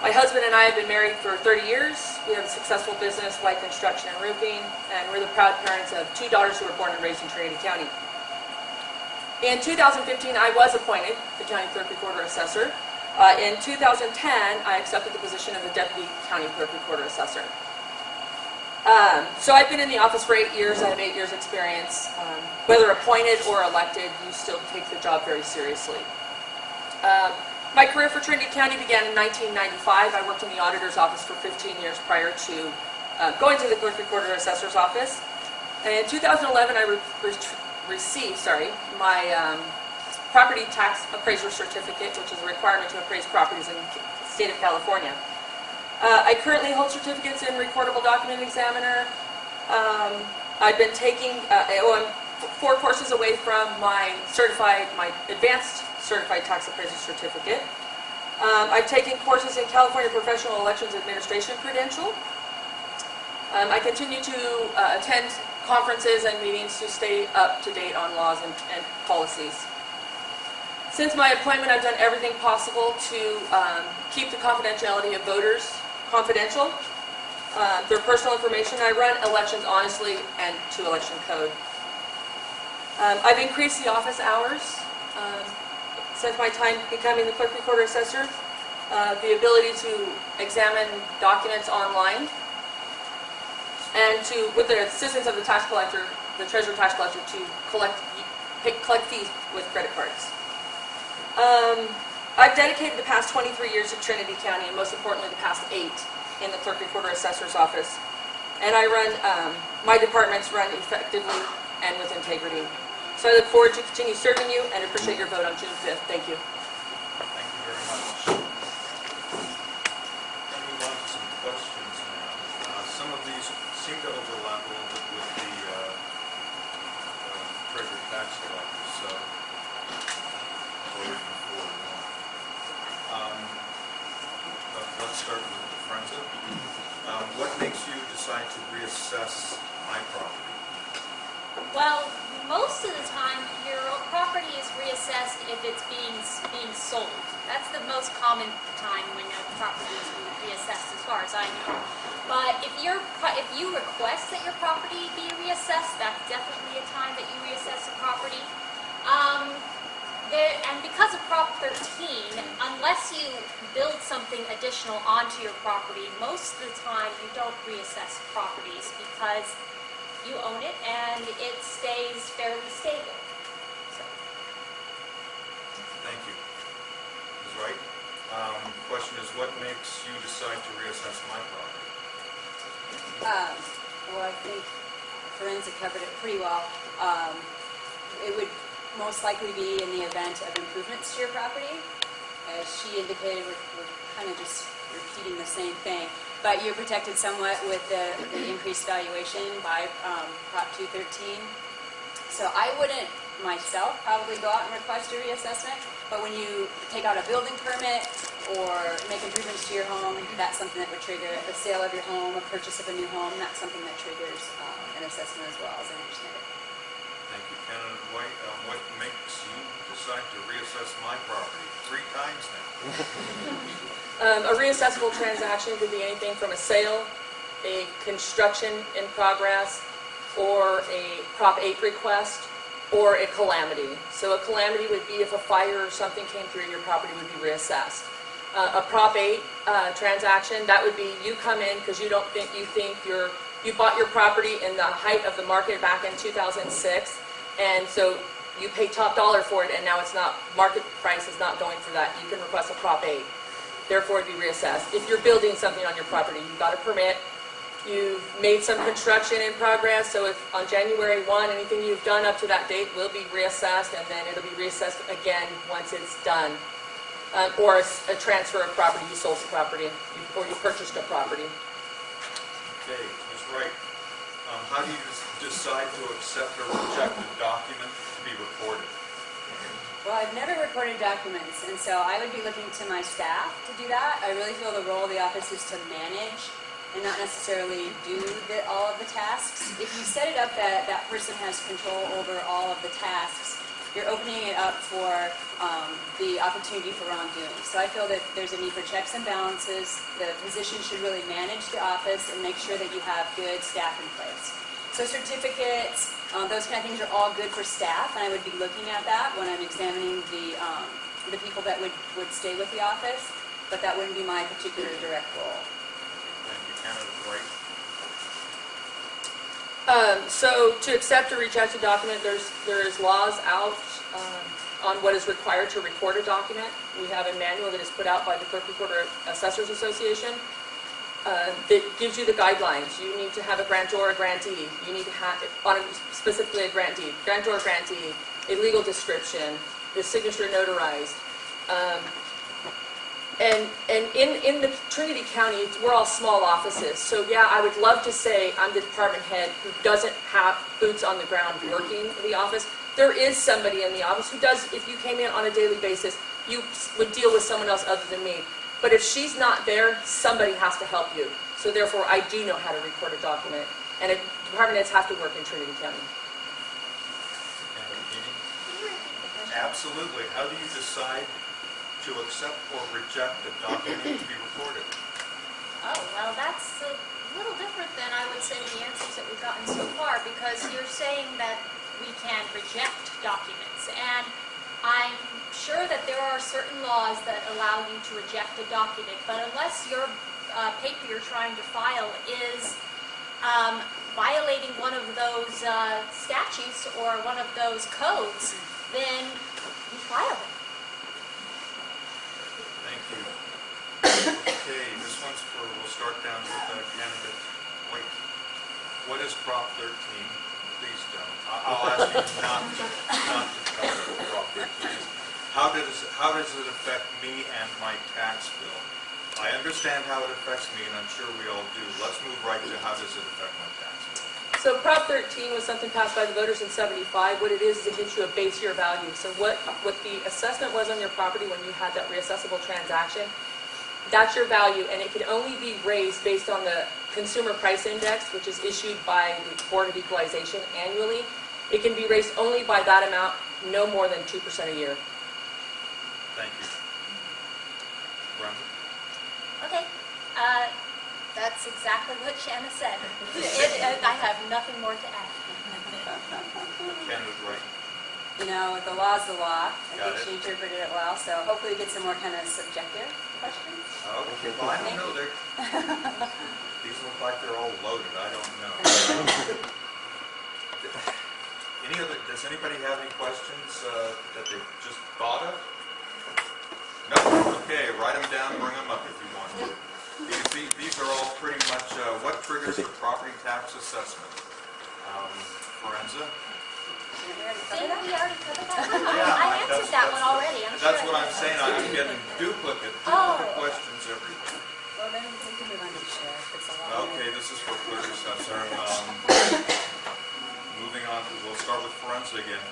my husband and I have been married for 30 years. We have a successful business, White Construction and Roofing, and we're the proud parents of two daughters who were born and raised in Trinity County. In 2015, I was appointed the County Clerk Recorder Assessor. Uh, in 2010, I accepted the position of the Deputy County Clerk Recorder Assessor. Um, so I've been in the office for eight years. I have eight years' experience. Um, whether appointed or elected, you still take the job very seriously. Um, my career for Trinity County began in 1995. I worked in the auditor's office for 15 years prior to uh, going to the clerk recorder assessor's office. And in 2011, I re- re- received, sorry, my um, property tax appraiser certificate, which is a requirement to appraise properties in the state of California. Uh, I currently hold certificates in recordable document examiner. Um, I've been taking, uh, oh, I'm four courses away from my certified, my advanced certified tax appraiser certificate. Um, I've taken courses in California Professional Elections Administration credential. Um, I continue to uh, attend conferences and meetings to stay up to date on laws and, and policies. Since my appointment, I've done everything possible to um, keep the confidentiality of voters confidential, uh, their personal information. I run elections honestly and to election code. Um, I've increased the office hours um, since my time becoming the clerk recorder assessor. Uh, the ability to examine documents online and to, with the assistance of the tax collector, the treasurer tax collector, to collect, collect fees with credit cards. Um, I've dedicated the past 23 years to Trinity County, and most importantly, the past eight in the clerk recorder assessor's office. And I run, um, my departments run effectively and with integrity. So I look forward to continue serving you and appreciate your vote on June 5th. Thank you. Thank you very much. Going to move to some questions now. Uh, Some of these seem to overlap a little bit with the uh, uh, treasurer tax collector, so forward. Um, but Let's start with the. Um, What makes you decide to reassess my property? Well, most of the time, your property is reassessed if it's being, being sold. That's the most common time when a property is reassessed, as far as I know. But if you're, if you request that your property be reassessed, that's definitely a time that you reassess the property. Um, there, and because of Prop 13, unless you build something additional onto your property, most of the time you don't reassess properties because you own it and it stays fairly stable. So, Thank you. Ms. Wright? Um, Question is, what makes you decide to reassess my property? Um, well, I think Forenza covered it pretty well. Um, it would most likely be in the event of improvements to your property. As she indicated, we're, we're kind of just repeating the same thing. But you're protected somewhat with the, the increased valuation by um, Prop 213. So I wouldn't myself probably go out and request a reassessment, but when you take out a building permit or make improvements to your home, that's something that would trigger. The sale of your home, a purchase of a new home, that's something that triggers um, an assessment as well, as I understand it. White. Um, What makes you decide to reassess my property three times now? <laughs> Um, a reassessable transaction could be anything from a sale, a construction in progress, or a Prop 8 request, or a calamity. So a calamity would be if a fire or something came through your property would be reassessed. Uh, a Prop 8 uh, transaction, that would be you come in because you don't think, you think you're, you bought your property in the height of the market back in 2006, and so you pay top dollar for it, and now it's not, market price is not going for that. You can request a Prop 8 therefore it'd be reassessed. If you're building something on your property, you've got a permit, you've made some construction in progress, so if on January 1, anything you've done up to that date will be reassessed, and then it'll be reassessed again once it's done. Um, Or a transfer of property, you sold the property, or you purchased a property. Okay, Ms. Wright, um, how do you decide to accept or reject a document to be recorded? Well, I've never recorded documents, and so I would be looking to my staff to do that. I really feel the role of the office is to manage and not necessarily do the, all of the tasks. If you set it up that that person has control over all of the tasks, you're opening it up for um, the opportunity for wrongdoing. So I feel that there's a need for checks and balances. The position should really manage the office and make sure that you have good staff in place. So certificates, um, those kind of things are all good for staff, and I would be looking at that when I'm examining the, um, the people that would, would stay with the office, but that wouldn't be my particular direct role. Thank you, Canada Wright. Um, so to accept or reject a document, there's, there is laws out, um, on what is required to record a document. We have a manual that is put out by the Clerk Recorder Assessors Association, uh, that gives you the guidelines. You need to have a grantor or a grantee. You need to have, on a- specifically a grantee, grantor or grantee, a legal description, the signature notarized. Um, And, and in, in the Trinity County, we're all small offices, so yeah, I would love to say I'm the department head who doesn't have boots on the ground working in the office. There is somebody in the office who does, if you came in on a daily basis, you would deal with someone else other than me. But if she's not there, somebody has to help you. So therefore, I do know how to record a document, and it- department heads have to work in Trinity County. Canada Keating. Can you repeat the question? Absolutely. How do you decide to accept or reject a document to be recorded? Oh, well, that's a little different than I would say the answers that we've gotten so far, because you're saying that we can reject documents. And I'm sure that there are certain laws that allow you to reject a document, but unless your uh, paper you're trying to file is um, violating one of those uh, statutes or one of those codes, then you file it. Thank you. Okay, this one's for, we'll start down with uh, candidate White. What is Prop 13? Please don't. I- I'll ask you not to, not to tell me what Prop 13 is. How does, how does it affect me and my tax bill? I understand how it affects me, and I'm sure we all do. Let's move right to how does it affect my tax bill? So Prop 13 was something passed by the voters in 75. What it is, is it gives you a base year value. So what, what the assessment was on your property when you had that reassessable transaction, that's your value, and it can only be raised based on the Consumer Price Index, which is issued by the Board of Equalization annually. It can be raised only by that amount, no more than 2% a year. Thank you. Brenda? Okay, uh, that's exactly what Shanna said. It- it- I have nothing more to add. Candidate right. You know, the law's the law. I Got think it. she interpreted it well, so hopefully we get some more kind of subjective questions. Okay, well, I don't know, they're, <laughs> these look like they're all loaded, I don't know. <laughs> Any other, does anybody have any questions uh, that they just thought of? No? Okay, write them down, bring them up if you want to. These, these- these are all pretty much, uh, what triggers a property tax assessment? Um, Forenza? Didn't we already cover that? we already cover that? Yeah, I answered that one already, I'm. That's I what I'm saying, I'm getting duplicate, Oh. duplicate questions everywhere. Well, then we can move on to sheriff. It's a long Okay, this is for clerk assessor. Um, Moving on, we'll start with Forenza again.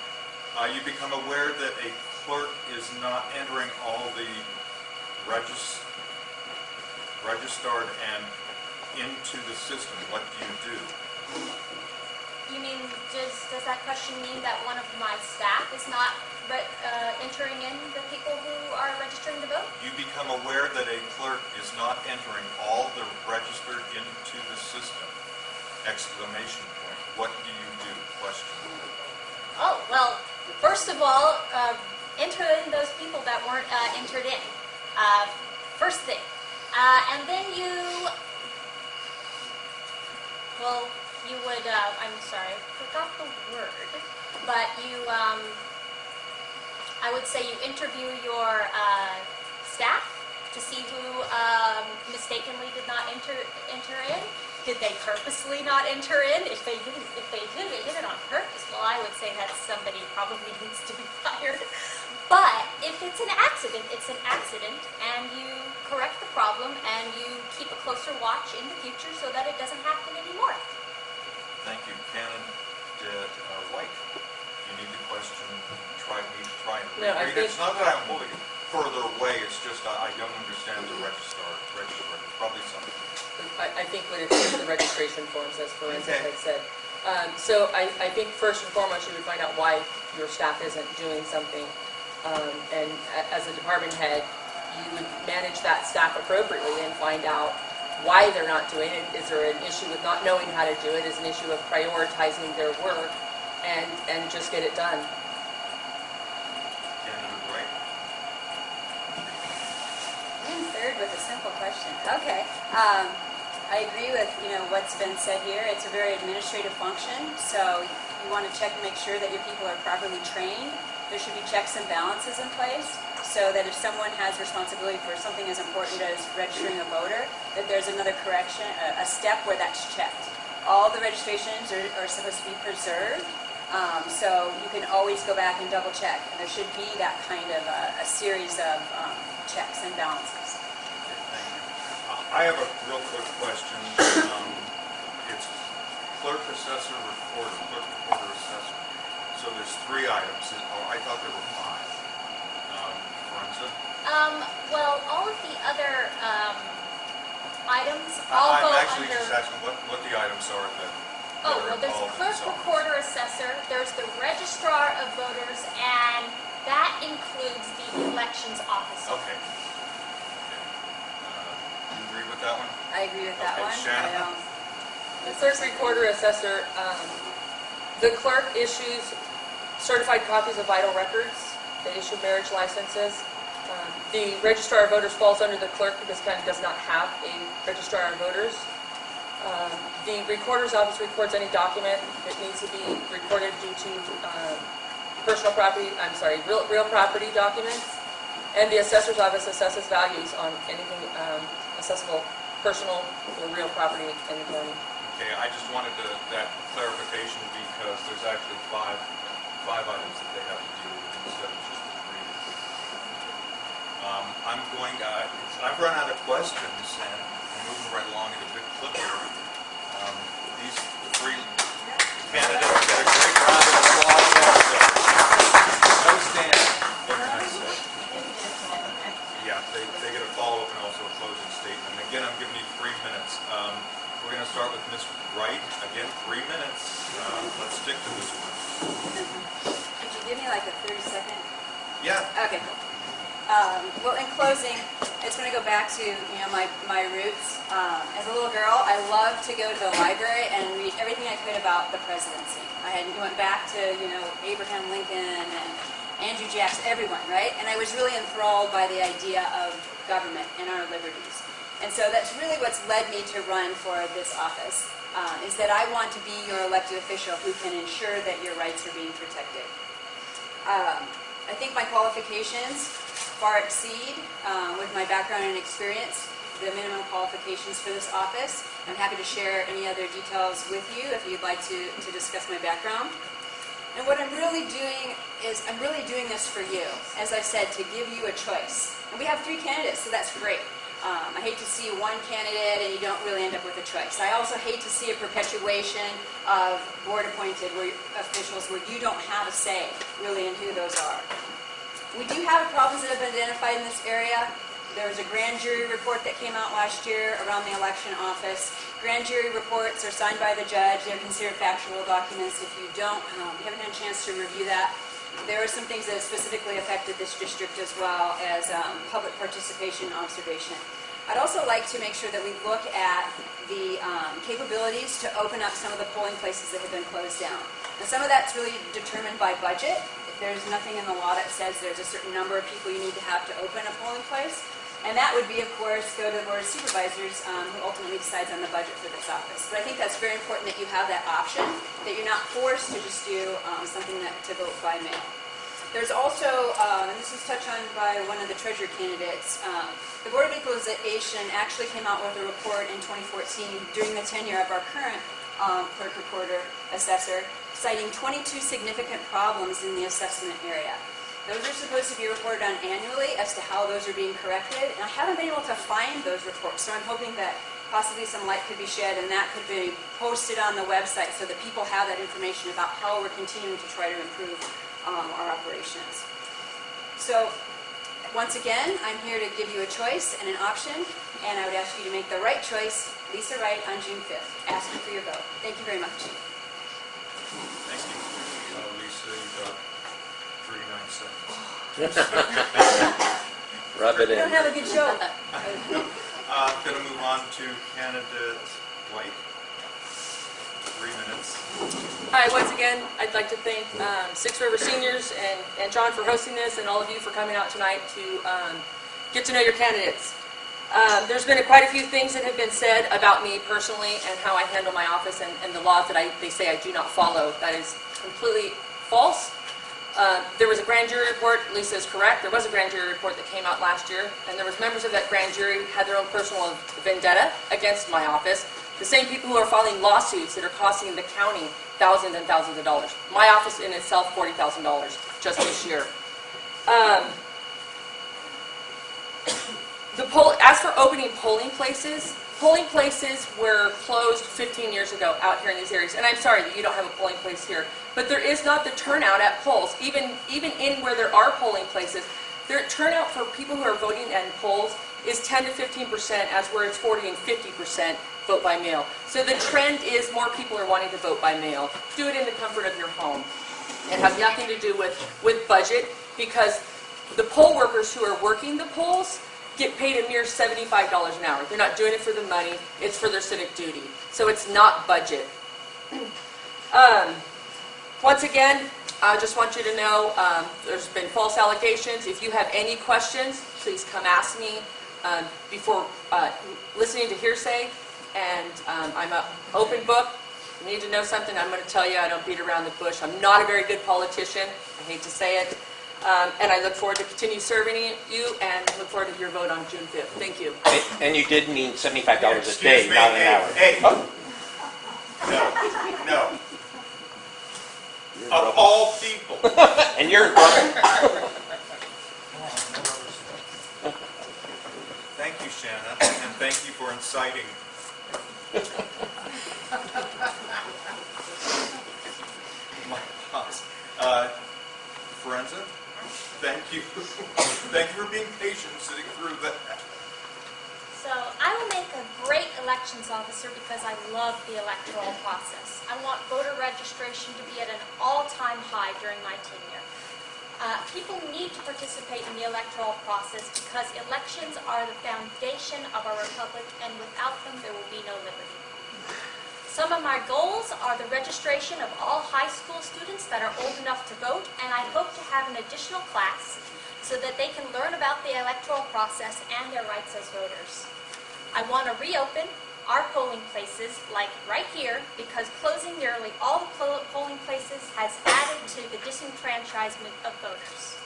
Uh, You become aware that a clerk is not entering all the regis, registered and into the system. What do you do? You mean, does, does that question mean that one of my staff is not uh, entering in the people who are registering to vote? You become aware that a clerk is not entering all the registered into the system. Exclamation point. What do you? Question. Oh, well, first of all, uh, enter in those people that weren't uh, entered in. Uh, first thing. Uh, and then you, well, you would, uh, I'm sorry, I forgot the word, but you, um, I would say you interview your uh, staff to see who um, mistakenly did not enter enter in. Did they purposely not enter in? If they didn't, if they did, they did it on purpose. Well, I would say that somebody probably <laughs> needs to be fired. But if it's an accident, it's an accident, and you correct the problem and you keep a closer watch in the future so that it doesn't happen anymore. Thank you. Candidate uh, White, you need the question, try me to try and No, I read it. think- It's not that I'm moving further away, it's just I I don't understand the registrar, registrar, probably something. I, I think what it is, the registration forms, as Forenza Okay. had said. Um, so I, I think first and foremost, you would find out why your staff isn't doing something. Um, and as a department head, you would manage that staff appropriately and find out why they're not doing it. Is there an issue with not knowing how to do it? Is an issue of prioritizing their work and, and just get it done? Again, you're right. Third with a simple question. Okay. Um, I agree with, you know, what's been said here. It's a very administrative function, so you want to check and make sure that your people are properly trained. There should be checks and balances in place so that if someone has responsibility for something as important as registering a voter, that there's another correction, a, a step where that's checked. All the registrations are, are supposed to be preserved, um, so you can always go back and double check. And there should be that kind of a, a series of um, checks and balances. Okay, thank you. Uh, I have a real quick question. Um, It's clerk assessor report, clerk recorder assessor. So there's three items, oh, I thought there were five. Um? Um, well, all of the other, um, items all go I'm actually under. just asking what, what the items are that Oh, well, there's in clerk, recorder, assessor, there's the registrar of voters, and that includes the elections officer. Okay. Agree with that one? I agree with that Okay, one. Shannon? I don't- The clerk recorder assessor, um, the clerk issues certified copies of vital records. They issue marriage licenses. Um, The registrar of voters falls under the clerk because county does not have a registrar of voters. Um, The recorder's office records any document that needs to be recorded due to um, personal property, I'm sorry, real, real property documents. And the assessor's office assesses values on anything um, accessible, personal or real property in the county. Okay, I just wanted to, that clarification because there's actually five, five items that they have to do instead of just the three. Um, I'm going, uh, I've run out of questions and I'm moving right along at a big clip here. Um, These three candidates get a great round of applause also. No stand, what can I say? Yeah, they, they get a follow-up and also a closing statement. Again, I'm giving you three minutes. Um, We're going to start with Ms. Wright. Again, three minutes. Uh, Let's stick to this one. Could you give me like a 30 second? Yeah, Okay. Um, well, in closing, it's going to go back to you know my my roots. Um, as a little girl, I loved to go to the library and read everything I could about the presidency. I had went back to you know Abraham Lincoln and Andrew Jackson, everyone, right? And I was really enthralled by the idea of government and our liberties. And so that's really what's led me to run for this office. Uh, is that I want to be your elected official who can ensure that your rights are being protected. Um, I think my qualifications far exceed, uh, with my background and experience, the minimum qualifications for this office. I'm happy to share any other details with you if you'd like to, to discuss my background. And what I'm really doing is, I'm really doing this for you, as I said, to give you a choice. And we have three candidates, so that's great. Um, I hate to see one candidate and you don't really end up with a choice. I also hate to see a perpetuation of board-appointed where, officials where you don't have a say really in who those are. We do have problems that have been identified in this area. There was a grand jury report that came out last year around the election office. Grand jury reports are signed by the judge. They're considered factual documents. If you don't, um, you haven't had a chance to review that. There are some things that specifically affected this district as well as um, public participation and observation. I'd also like to make sure that we look at the um, capabilities to open up some of the polling places that have been closed down. Now, some of that's really determined by budget. If there's nothing in the law that says there's a certain number of people you need to have to open a polling place. And that would be, of course, go to the Board of Supervisors, um, who ultimately decides on the budget for this office. But I think that's very important that you have that option, that you're not forced to just do um, something that, to vote by mail. There's also, um, and this was touched on by one of the treasurer candidates, um, the Board of Equalization actually came out with a report in 2014 during the tenure of our current um, clerk recorder assessor, citing 22 significant problems in the assessment area. Those are supposed to be reported on annually as to how those are being corrected, and I haven't been able to find those reports, so I'm hoping that possibly some light could be shed and that could be posted on the website so that people have that information about how we're continuing to try to improve um, our operations. So, once again, I'm here to give you a choice and an option, and I would ask you to make the right choice, Lisa Wright, on June 5th. Ask you for your vote. Thank you very much. Thank you. Uh, Lisa, you got 39 seconds. <laughs> Rub it We don't in. have a good show. Uh, Going to move on to candidate White. Three minutes. Hi, once again, I'd like to thank um, Six River Seniors and, and John for hosting this, and all of you for coming out tonight to um, get to know your candidates. Um, there's been a, quite a few things that have been said about me personally and how I handle my office and, and the laws that I, they say I do not follow. That is completely false. Uh, there was a grand jury report, Lisa is correct, there was a grand jury report that came out last year, and there was members of that grand jury had their own personal vendetta against my office. The same people who are filing lawsuits that are costing the county thousands and thousands of dollars. My office in itself, $40,000 just this year. Um, <coughs> the poll, as for opening polling places, polling places were closed 15 years ago out here in these areas. And I'm sorry that you don't have a polling place here, but there is not the turnout at polls. Even even in where there are polling places, their turnout for people who are voting at polls is 10 to 15 percent, as where it's 40 and 50 percent vote by mail. So the trend is more people are wanting to vote by mail. Do it in the comfort of your home. It has nothing to do with, with budget because the poll workers who are working the polls get paid a mere $75 an hour. They're not doing it for the money, it's for their civic duty. So it's not budget. <clears throat> Um, once again, I just want you to know um, there's been false allegations. If you have any questions, please come ask me um, before uh, listening to hearsay. And um, I'm an open book. If you need to know something, I'm going to tell you. I don't beat around the bush. I'm not a very good politician. I hate to say it. Um, and I look forward to continue serving you and look forward to your vote on June 5th. Thank you. And- And you did mean seventy-five dollars a day, me, not an hey, hour. Hey, Oh, no, no. Of all people. <laughs> And you're, Thank you, Shanna, and thank you for inciting. My boss. Uh, Forenza, thank you. Thank you for being patient sitting through that. So I will make a great elections officer because I love the electoral process. I want voter registration to be at an all-time high during my tenure. Uh, people need to participate in the electoral process because elections are the foundation of our republic, and without them, there will be no liberty. Some of my goals are the registration of all high school students that are old enough to vote, and I hope to have an additional class so that they can learn about the electoral process and their rights as voters. I want to reopen our polling places, like right here, because closing nearly all the polling places has added to the disenfranchisement of voters.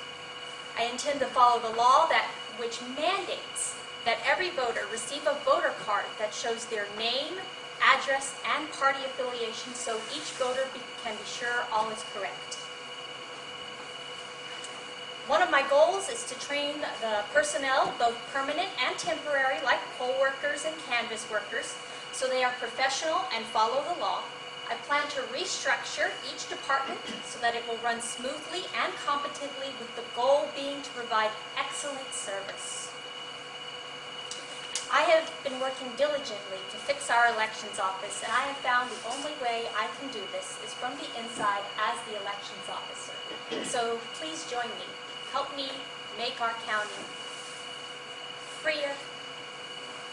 I intend to follow the law that, which mandates that every voter receive a voter card that shows their name, address, and party affiliation so each voter be- can be sure all is correct. One of my goals is to train the personnel, both permanent and temporary, like poll workers and canvas workers, so they are professional and follow the law. I plan to restructure each department so that it will run smoothly and competently with the goal being to provide excellent service. I have been working diligently to fix our elections office, and I have found the only way I can do this is from the inside as the elections officer. So please join me. Help me make our county freer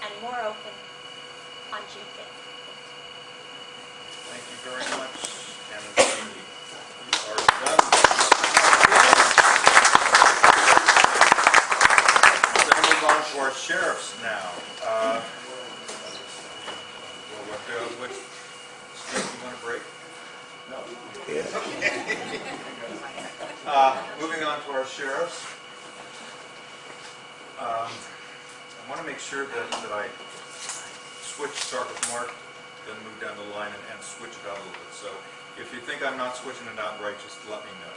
and more open on June 5th. Thank you very much, and we are done. We're going to move on to our sheriffs now. Uh, Well, what, uh, which, Steve, you want a break? No. <laughs> Uh, Moving on to our sheriffs. Um, I want to make sure that, that I switch, start with Mark, then move down the line and, and switch it out a little bit. So if you think I'm not switching it out right, just let me know.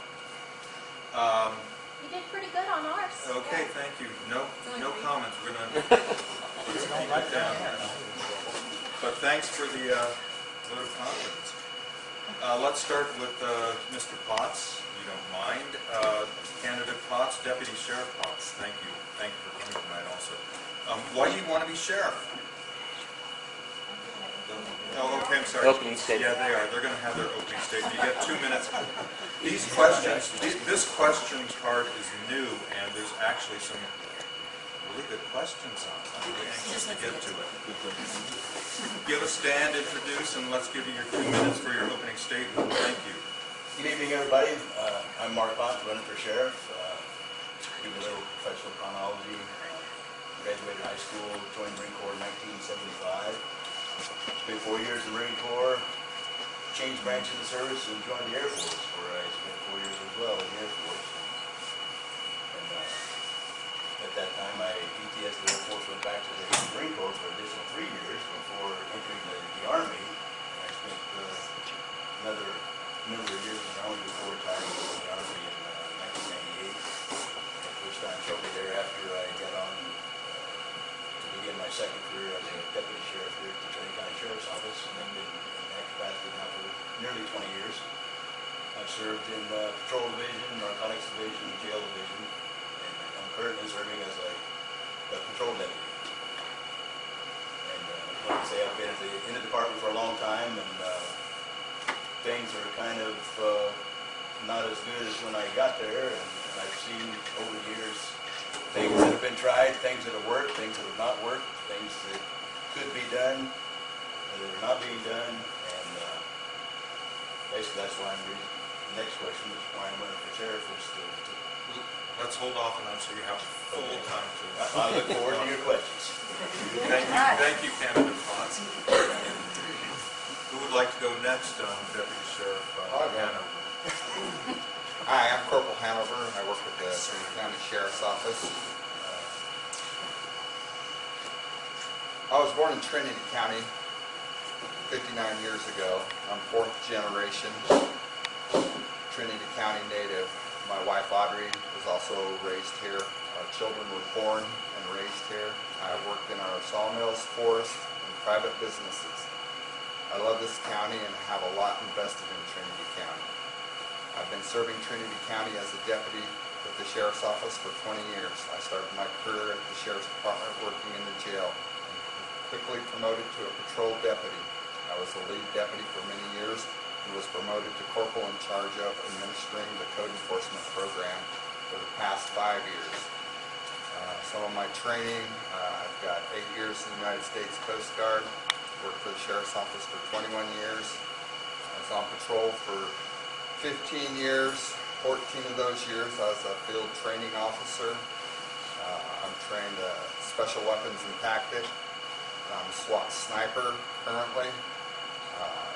Um, You did pretty good on ours. Okay, Yeah. thank you. No, no comments. We're gonna <laughs> let's keep it down. But thanks for the uh, vote of confidence. Uh, Let's start with uh, Mr. Potts, if you don't mind. Uh, Candidate Potts, Deputy Sheriff Potts, thank you. Thank you for coming tonight also. Um, Why do you want to be sheriff? Oh, okay, I'm sorry. Opening statement. Yeah, they are. They're going to have their opening statement. You get two minutes. These questions, th- this question card is new, and there's actually some really good questions on it. I'm really anxious to get to it. Give a stand, introduce, and let's give you your two minutes for your opening statement. Thank you. Good evening, everybody. Uh, I'm Mark Pont, running for sheriff. Uh, Give a little professional chronology. Graduated high school, joined Marine Corps in 1975. Spent four years in the Marine Corps, changed branches of the service and joined the Air Force, where I spent four years as well in the Air Force. And uh, at that time, I ETS the Air Force, went back to the Marine Corps for an additional three years before entering the the Army. And I spent uh, another number of years in the Army before retiring from the Army in uh, 1998. At which time shortly thereafter, I got on uh, to begin my second career as a deputy sheriff here at the Trinity County Sheriff's Office. And I've been in that capacity now for nearly 20 years. I've served in uh, Patrol Division, Narcotics Division, Jail Division, currently serving as a a patrol deputy. And uh, like I say, I've been the, in the department for a long time, and uh, things are kind of uh, not as good as when I got there, and and I've seen over the years things that have been tried, things that have worked, things that have not worked, things that could be done, that are not being done, and uh, basically that's why I'm, re- the next question is why I'm running for sheriff is to Let's hold off on that so you have full time to. I look forward to your questions. Thank you, thank you, candidate Potts. Who would like to go next, um, Deputy Sheriff uh, I'll. Hanover? Hi, I'm Corporal Hanover. I work with the Trinity County Sheriff's Office. Uh, I was born in Trinity County 59 years ago. I'm fourth generation Trinity County native. My wife Audrey was also raised here. Our children were born and raised here. I worked in our sawmills, forests, and private businesses. I love this county and have a lot invested in Trinity County. I've been serving Trinity County as a deputy with the Sheriff's Office for 20 years. I started my career at the Sheriff's Department working in the jail and quickly promoted to a patrol deputy. I was the lead deputy for many years and was promoted to corporal in charge of administering the code enforcement program for the past five years. Uh, Some of my training, uh, I've got eight years in the United States Coast Guard, worked for the Sheriff's Office for 21 years. I was on patrol for 15 years, 14 of those years I was a field training officer. Uh, I'm trained uh, special weapons and tactics. I'm a SWAT sniper currently. Uh,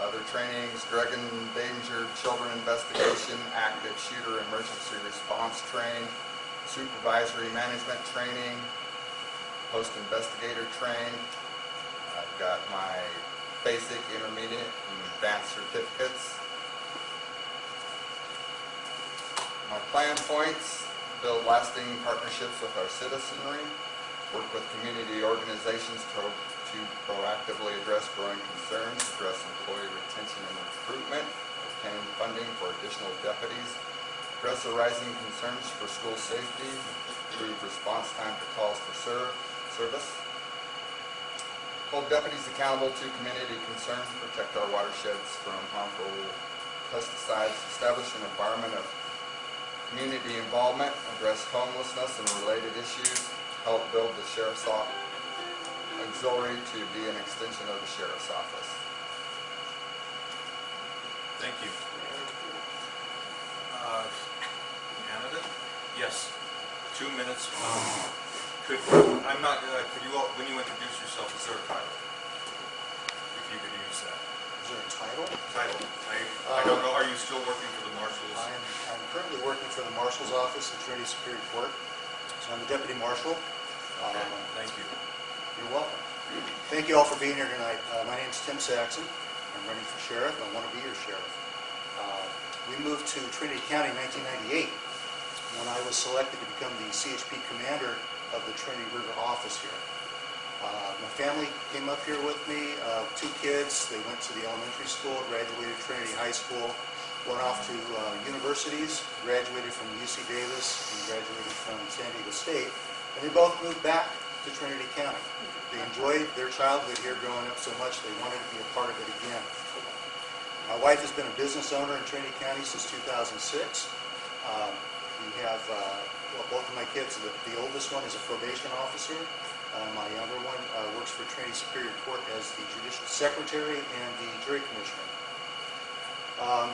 Other trainings, drug and danger, children investigation, active shooter emergency response train, supervisory management training, post investigator train. I've got my basic, intermediate, and advanced certificates. My plan points, build lasting partnerships with our citizenry, work with community organizations to to proactively address growing concerns, address employee retention and recruitment, obtain funding for additional deputies, address the rising concerns for school safety, improve response time to calls for ser- service, hold deputies accountable to community concerns, protect our watersheds from harmful pesticides, establish an environment of community involvement, address homelessness and related issues, help build the sheriff's office auxiliary to be an extension of the sheriff's office. Thank you. Uh, Candidate? Yes, two minutes. Um, Could, I'm not, uh, could you, all when you introduce yourself, is there a title? If you could use that. Is there a title? Title. I, I don't know, are you still working for the marshals? I'm, I'm currently working for the Marshal's Office at Trinity Superior Court. So I'm the Deputy Marshal. Um, thank you. You're welcome. Thank you all for being here tonight. Uh, My is Tim Saxon. I'm running for sheriff. I want to be your sheriff. Uh, We moved to Trinity County in 1998 when I was selected to become the CHP commander of the Trinity River office here. Uh, My family came up here with me, uh, two kids, they went to the elementary school, graduated Trinity High School, went off to uh, universities, graduated from UC Davis and graduated from San Diego State, and they both moved back to Trinity County. They enjoyed their childhood here growing up so much, they wanted to be a part of it again. My wife has been a business owner in Trinity County since 2006. Um, We have, uh, well, both of my kids, the the oldest one is a probation officer. Uh, My younger one uh, works for Trinity Superior Court as the judicial secretary and the jury commissioner. Um,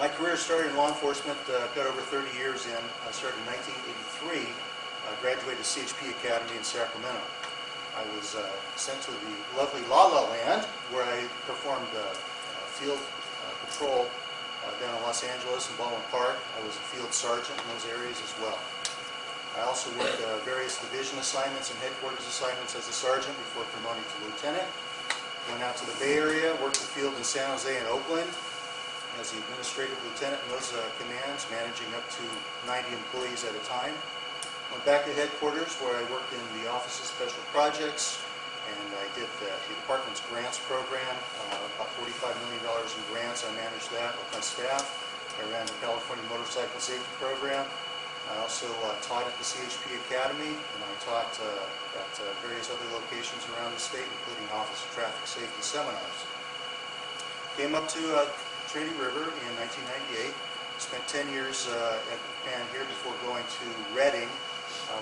My career started in law enforcement, uh, got over 30 years in. I started in 1983, uh, graduated CHP Academy in Sacramento. I was uh, sent to the lovely La La Land, where I performed uh, field uh, patrol uh, down in Los Angeles and Baldwin Park. I was a field sergeant in those areas as well. I also worked uh, various division assignments and headquarters assignments as a sergeant before promoting to lieutenant. Went out to the Bay Area, worked the field in San Jose and Oakland as the administrative lieutenant in those uh, commands, managing up to 90 employees at a time. Went back to headquarters where I worked in the Office of Special Projects, and I did the the department's grants program, uh, about $45 million in grants. I managed that with my staff. I ran the California Motorcycle Safety Program. I also uh, taught at the CHP Academy, and I taught uh, at uh, various other locations around the state, including Office of Traffic Safety seminars. Came up to uh, Trinity River in 1998, spent 10 years uh, at Pan here before going to Redding,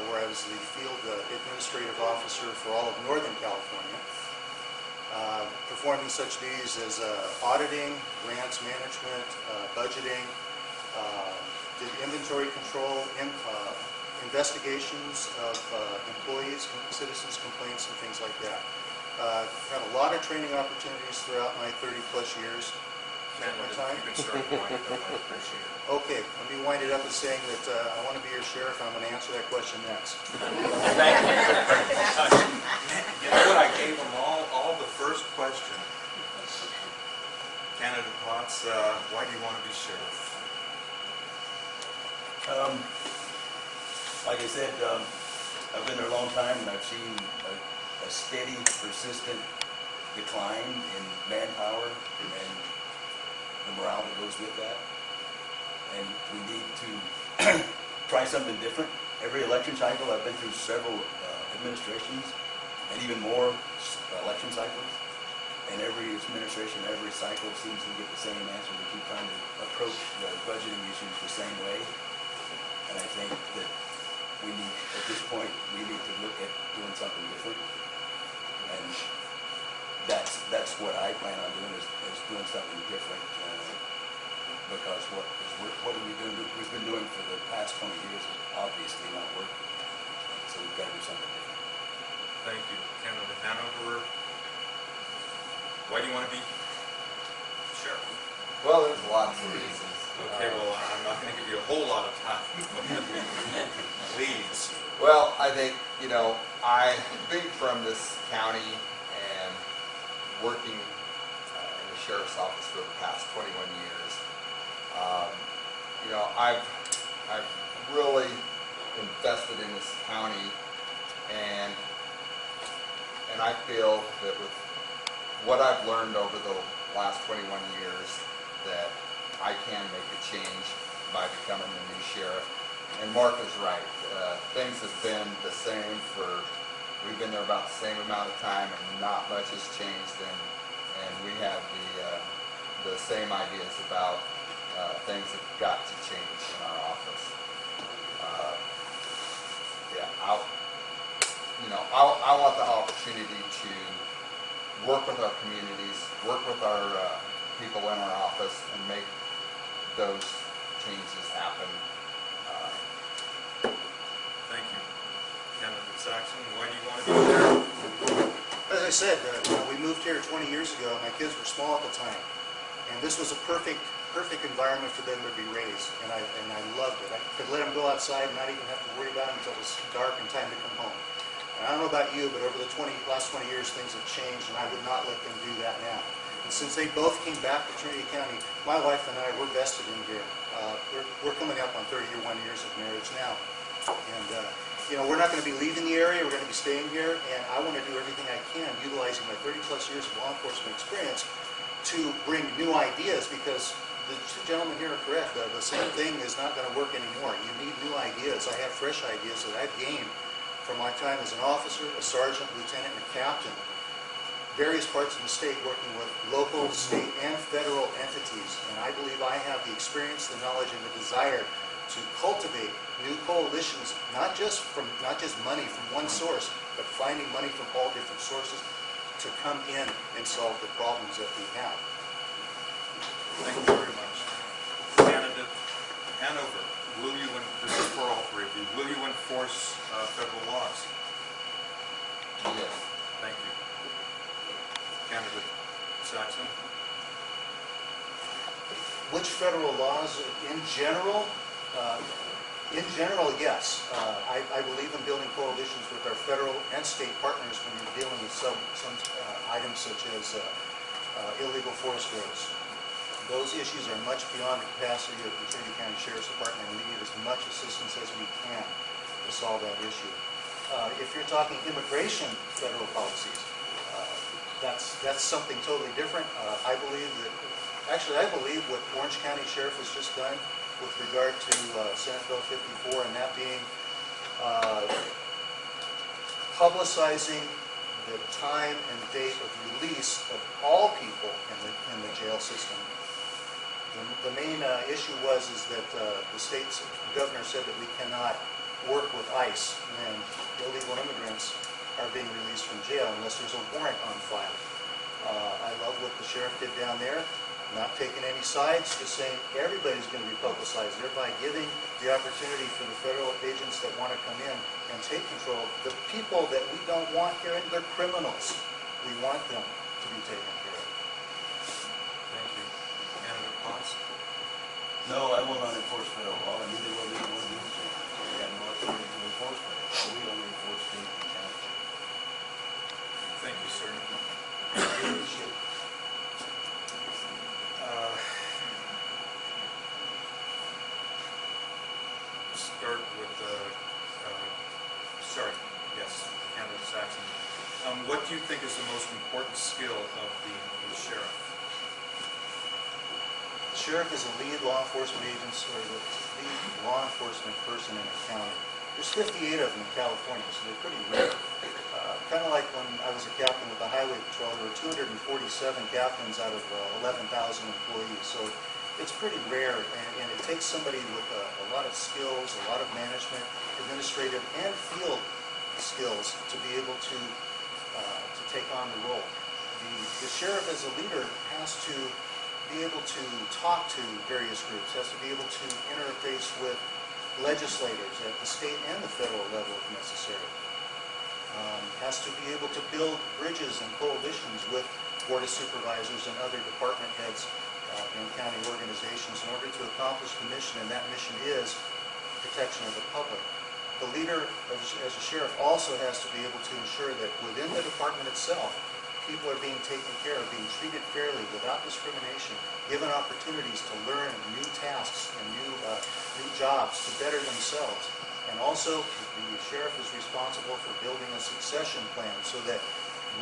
where I was the field uh, administrative officer for all of Northern California, uh, performing such duties as uh, auditing, grants management, uh, budgeting, uh, did inventory control, in- uh, investigations of uh, employees, citizens' complaints, and things like that. Uh, Had a lot of training opportunities throughout my 30-plus years. Ken, My you can start winding up, I appreciate it. Okay, let me wind it up with saying that uh, I want to be your sheriff, I'm going to answer that question next. Thank You know what, I gave them all, all the first question. Canada Potts, uh, why do you want to be sheriff? Um, like I said, um, I've been there a long time and I've seen a, a steady, persistent decline in manpower and the morale that goes with that. And we need to <clears throat> try something different. Every election cycle, I've been through several uh, administrations and even more election cycles. And every administration, every cycle seems to get the same answer. We keep trying to approach the budgeting issues the same way. And I think that we need, at this point, we need to look at doing something different. And that's, that's what I plan on doing, is, is doing something different. uh, Because what, is what what we doing, we've been doing for the past twenty years is obviously not working. So we've got to do something different. Thank you. Canada Hanover, why do you want to be sheriff? Well, there's lots of reasons. Okay, well, I'm not going to give you a whole lot of time. Please. Well, I think, you know, I, being from this county and working uh, in the sheriff's office for the past 21 years, um, you know, I've, I've really invested in this county and, and I feel that with what I've learned over the last 21 years, that I can make a change by becoming the new sheriff. And Mark is right. Uh, things have been the same for, we've been there about the same amount of time and not much has changed and, and we have the, uh, the same ideas about, uh, things have got to change in our office. Uh, Yeah, I'll, you know, I, I want the opportunity to work with our communities, work with our, uh, people in our office and make those changes happen. Uh, Thank you. Candidate Saxon, why do you want to be there? As I said, uh, we moved here 20 years ago, my kids were small at the time, and this was a perfect, perfect environment for them to be raised, and I, and I loved it. I could let them go outside and not even have to worry about it until it was dark and time to come home. And I don't know about you, but over the 20, last 20 years, things have changed, and I would not let them do that now. And since they both came back to Trinity County, my wife and I, we're vested in here. Uh, We're, we're coming up on 31 years of marriage now. And uh, you know, we're not going to be leaving the area, we're going to be staying here, and I want to do everything I can, utilizing my 30-plus years of law enforcement experience, to bring new ideas, because the here are correct, the, the same thing is not going to work anymore. You need new ideas. I have fresh ideas that I've gained from my time as an officer, a sergeant, lieutenant, and a captain, various parts of the state working with local, state, and federal entities. And I believe I have the experience, the knowledge, and the desire to cultivate new coalitions, not just from, not just money from one source, but finding money from all different sources to come in and solve the problems that we have. Thank you very much. Candidate Hanover, will you, this is for all three of you, will you enforce uh, federal laws? Yes. Thank you. Candidate Saxon? Which federal laws, in general, uh, in general, yes. Uh, I I believe in building coalitions with our federal and state partners when you're dealing with some some uh, items such as uh, uh, illegal forest growths. Those issues are much beyond the capacity of the Trinity County Sheriff's Department, and we need as much assistance as we can to solve that issue. Uh, If you're talking immigration federal policies, uh, that's, that's something totally different. Uh, I believe that, actually, I believe what Orange County Sheriff has just done with regard to uh, Senate Bill 54, and that being uh, publicizing the time and date of release of all people in the, in the jail system. The, the main uh, issue was is that uh, the state's governor said that we cannot work with ICE when illegal immigrants are being released from jail unless there's a warrant on file. Uh, I love what the sheriff did down there, not taking any sides, just saying everybody's going to be publicized, thereby giving the opportunity for the federal agents that want to come in and take control. The people that we don't want here, they're criminals. We want them to be taken care of. Thank you. Potts? No, I will not enforce federal law, and neither will anyone do so. We have no authority to enforce federal law. We only enforce state and county. Thank you, sir. Uh, Start with, uh, uh, sorry, yes, Candidate Saxon. Um, What do you think is the most important skill of the the sheriff? The sheriff is a lead law enforcement agency, or the lead law enforcement person in a county. There's 58 of them in California, so they're pretty rare. Kind of like when I was a captain with the highway patrol, there were 247 captains out of uh, 11,000 employees. So it's pretty rare, and, and it takes somebody with a, a lot of skills, a lot of management, administrative, and field skills to be able to, uh, to take on the role. The, the sheriff as a leader has to be able to talk to various groups, has to be able to interface with legislators at the state and the federal level if necessary. Um, Has to be able to build bridges and coalitions with board of supervisors and other department heads uh, in county organizations in order to accomplish the mission, and that mission is protection of the public. The leader, as as a sheriff, also has to be able to ensure that within the department itself, people are being taken care of, being treated fairly, without discrimination, given opportunities to learn new tasks and new, uh, new jobs to better themselves. And also, the sheriff is responsible for building a succession plan so that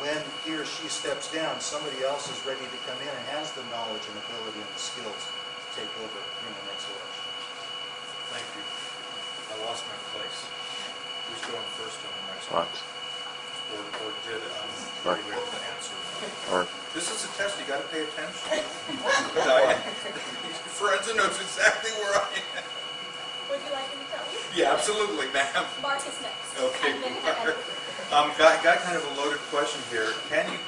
when he or she steps down, somebody else is ready to come in and has the knowledge and ability and the skills to take over in the next election. Thank you. I lost my place. Who's going first on the next one? Or, or did, um, Terry Rick answer? Or- This is a test, you gotta pay attention. <laughs> Diane, Forenza knows exactly where I am. Would you like me to tell you? Yeah, absolutely, ma'am. Mark is next. Okay, And <laughs> Mark. Um, got, got kind of a loaded question here. Can you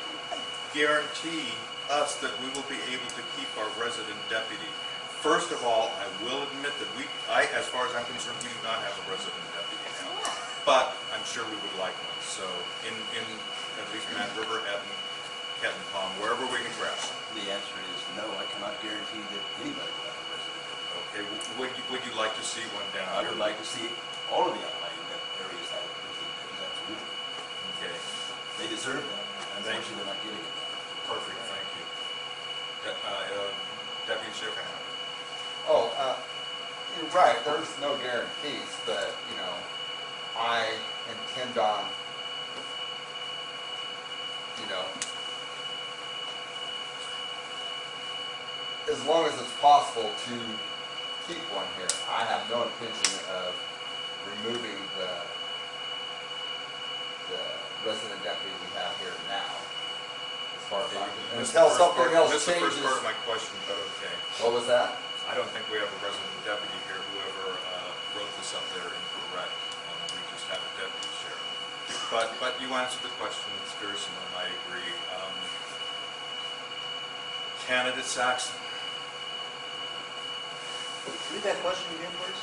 guarantee us that we will be able to keep our resident deputy? First of all, I will admit that we, I, as far as I'm concerned, we do not have a resident deputy now. But I'm sure we would like one, so in, in at least Mad River, Evan, Kettenpom, wherever we can grasp. The answer is no, I cannot guarantee that anybody will have a resident. Okay, w- would you, would you like to see one down I here? would like to see all of the outlying areas have a resident, absolutely. Okay, They deserve that. Thank you. Unfortunately, they're not getting it. perfect, thank you. De- uh, uh, Deputy Sheriff Oh, uh, you're right, there's no guarantees, but, you know, I intend on, you know, as long as it's possible to keep one here. I have no intention of removing the, the resident deputy we have here now. As far as I'm, until something part- else missed the changes. first part of my question, but okay. What was that? I don't think we have a resident deputy here. Whoever uh, wrote this up there incorrect. Have a deputy sheriff. But, but you answered the question. It's very similar, and I agree. Um, Candidate Saxon. Read that question again, please.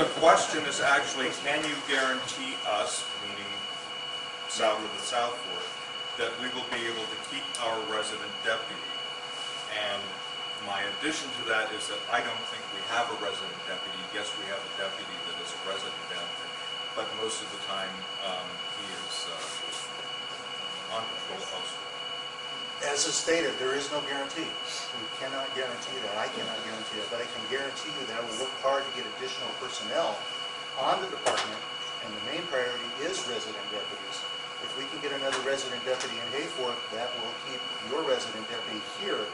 The question is actually, can you guarantee us, meaning south of the South Fork, that we will be able to keep our resident deputy? And my addition to that is that I don't think we have a resident deputy. Yes, we have a deputy that is a resident but most of the time, um, he is uh, on patrol elsewhere. As is stated, there is no guarantee. We cannot guarantee that. I cannot guarantee that. But I can guarantee you that I will work hard to get additional personnel on the department, and the main priority is resident deputies. If we can get another resident deputy in Hayfork, that will keep your resident deputy here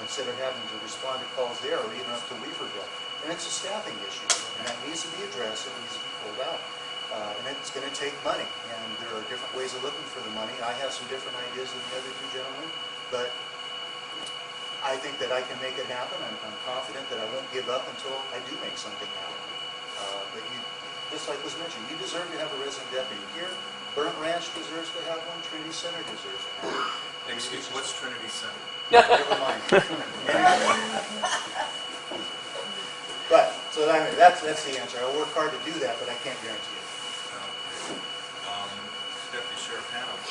instead of having to respond to calls there or even up to Weaverville. And it's a staffing issue, and that needs to be addressed, it needs to be pulled out. Uh, and it's gonna take money, and there are different ways of looking for the money. I have some different ideas than the other two gentlemen, but I think that I can make it happen. I'm, I'm confident that I won't give up until I do make something happen. Uh, but you, just like was mentioned, you deserve to have a resident deputy here. Burnt Ranch deserves to have one, Trinity Center deserves to have one. Excuse, me, what's Trinity Center? Never mind. <laughs> But, so that, that's, that's the answer. I'll work hard to do that, but I can't guarantee it. Okay. Um, Deputy Sheriff Hanover,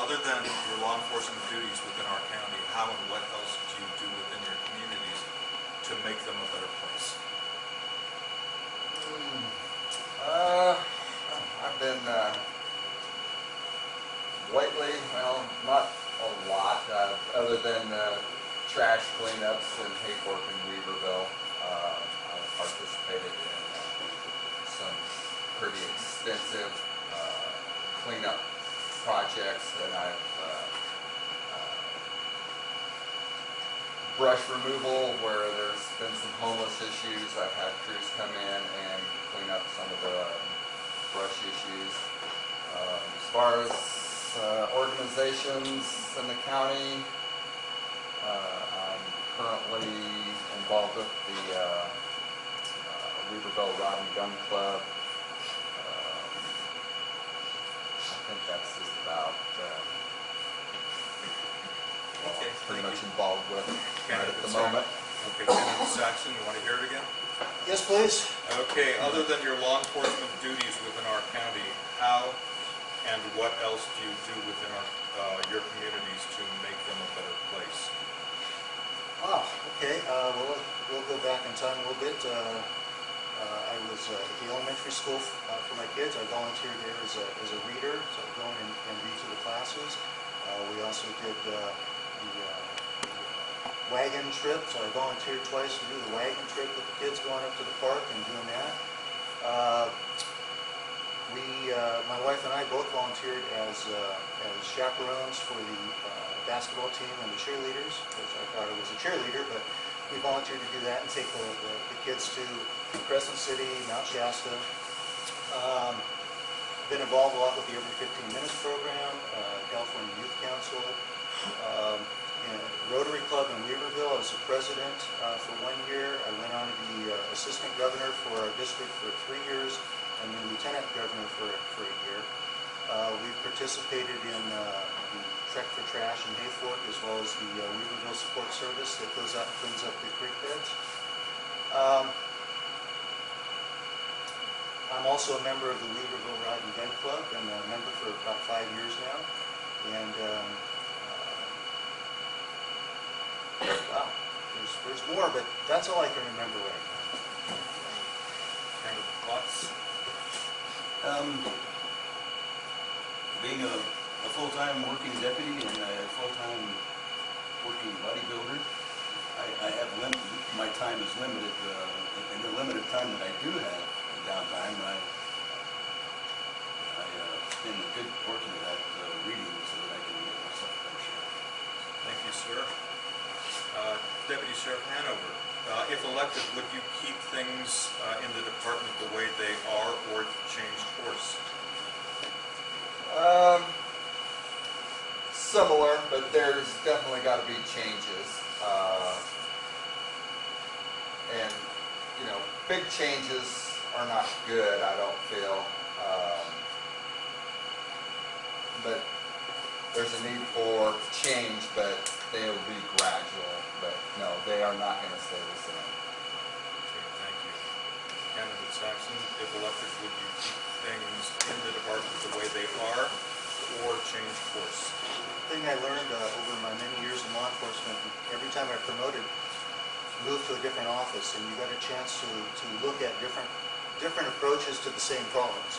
other than your law enforcement duties within our county, how and what else do you do within your communities to make them a better place? Uh, I've been, uh, lately, well, not a lot, uh, other than, uh, trash cleanups in Hayfork and Weaverville. Uh, I've participated in, uh, some pretty extensive, uh, cleanup projects and I've, uh, uh, brush removal where there's been some homeless issues. I've had crews come in and clean up some of the brush issues. Um, As far as uh, organizations in the county, uh, I'm currently involved with the uh, uh, Weaverville Rod and Gun Club. Um, I think that's just about uh, Okay, pretty much you. involved with right at the Saxon. moment. Okay, Candidate Saxon, you want to hear it again? Yes, please? Okay, other than your law enforcement duties within our county, how and what else do you do within our, uh, your communities to make them a better place? Ah, okay, uh, well, we'll go back in time a little bit. Uh, I was uh, at the elementary school uh, for my kids. I volunteered there as a, as a reader, so I go in and, and read to the classes. Uh, we also did uh, the uh, wagon trip, so I volunteered twice to do the wagon trip with the kids going up to the park and doing that. Uh, we, uh, my wife and I both volunteered as, uh, as chaperones for the uh, basketball team and the cheerleaders, which I thought I was a cheerleader, but we volunteered to do that and take the, the, the kids to Crescent City, Mount Shasta. Um, been involved a lot with the Every 15 Minutes program, uh, California Youth Council, um, Rotary Club in Weaverville. I was the president uh, for one year. I went on to be uh, assistant governor for our district for three years and then lieutenant governor for, for a year. Uh, we participated in uh, the Trek for Trash in Hayfork as well as the uh, Weaverville Support Service that goes out and cleans up the creek beds. Um, I'm also a member of the Weaverville Rod and Gun Club. A member for about five years now. And, um, uh, wow, there's, there's more, but that's all I can remember right now. Candidate Klotz? Um, being a, a full-time working deputy and a full-time working bodybuilder, I, I have lim, my time is limited, uh, in the limited time that I do have downtime, I spend a good portion of that uh, reading so that I can make myself a better sheriff. Thank you, sir. Uh, Deputy Sheriff Hanover, uh, if elected, would you keep things uh, in the department the way they are or change course? Um, similar, but there's definitely got to be changes. Uh, and you know, big changes are not good. I don't feel. Um, but there's a need for change, but they will be gradual. But no, they are not going to stay the same. Okay, thank you. Candidate Saxon, if elected, would you keep things in the department the way they are or change course? Thing I learned uh, over my many years in law enforcement, every time I promoted, moved to a different office, and you got a chance to, to look at different, different approaches to the same problems.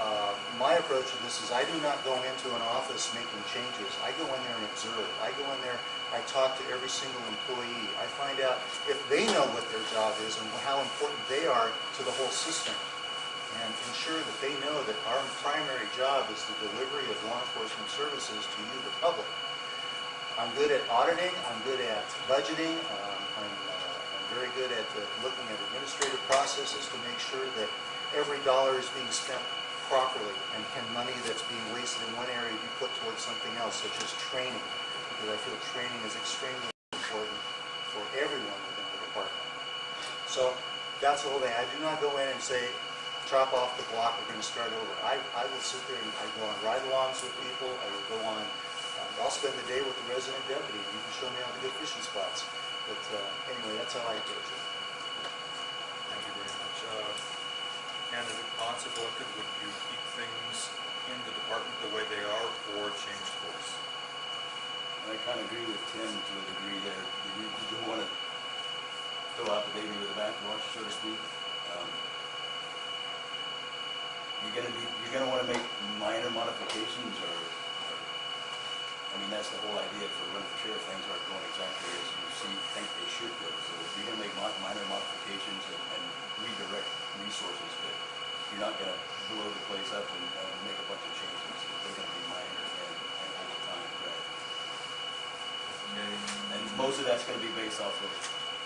Uh, My approach to this is I do not go into an office making changes. I go in there and observe. I go in there, I talk to every single employee. I find out if they know what their job is and how important they are to the whole system. And ensure that they know that our primary job is the delivery of law enforcement services to you, the public. I'm good at auditing, I'm good at budgeting, uh, very good at uh, looking at administrative processes to make sure that every dollar is being spent properly, and can money that's being wasted in one area be put towards something else, such as training, because I feel training is extremely important for everyone within the department. So, that's the whole thing, I do not go in and say, chop off the block, we're gonna start over. I, I will sit there and I go on ride-alongs with people, I will go on, uh, I'll spend the day with the resident deputy, you can show me all the good fishing spots. But, uh, anyway, that's how I approach it. Thank you very much. Uh, Candidate Potts, if elected, would you keep things in the department the way they are or change course? I kind of agree with Tim to a degree there. You, you don't want to throw out the baby with the bathwater, so to speak. Um, You're gonna be, you're gonna want to make minor modifications or, or, I mean, that's the whole idea for running for sheriff. Things aren't going exactly as you see, think they should go. So if you're gonna make mi- minor modifications and, and redirect resources, but you're not gonna blow the place up and, and make a bunch of changes. They're gonna be minor and, and over time, right? Okay, And most of that's gonna be based off of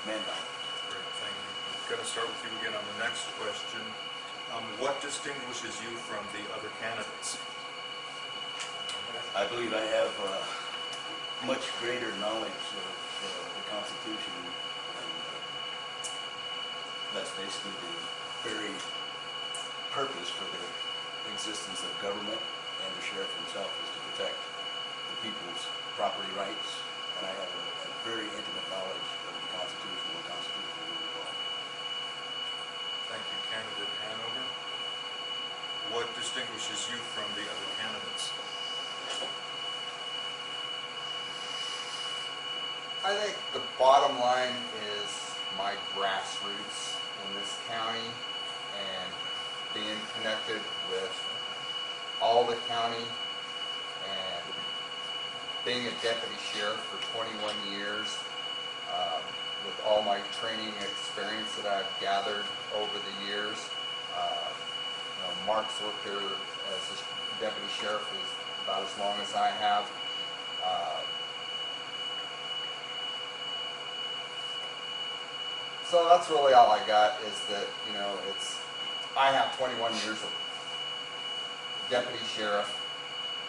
manpower. great, thank you. Gonna start with you again on the next question. Um, What distinguishes you from the other candidates? I believe I have uh, much greater knowledge of uh, the Constitution, and uh, that's basically the very purpose for the existence of government, and the sheriff himself is to protect the people's property rights, and I have a a very intimate knowledge of the Constitution and constitutional law. Thank you, candidate Hanover. What distinguishes you from the other candidates? I think the bottom line is my grassroots in this county and being connected with all the county and being a deputy sheriff for 21 years um, with all my training experience that I've gathered over the years. Uh, you know, Mark's worked here as a deputy sheriff is about as long as I have. Uh, So that's really all I got is that, you know, it's, I have 21 years of deputy sheriff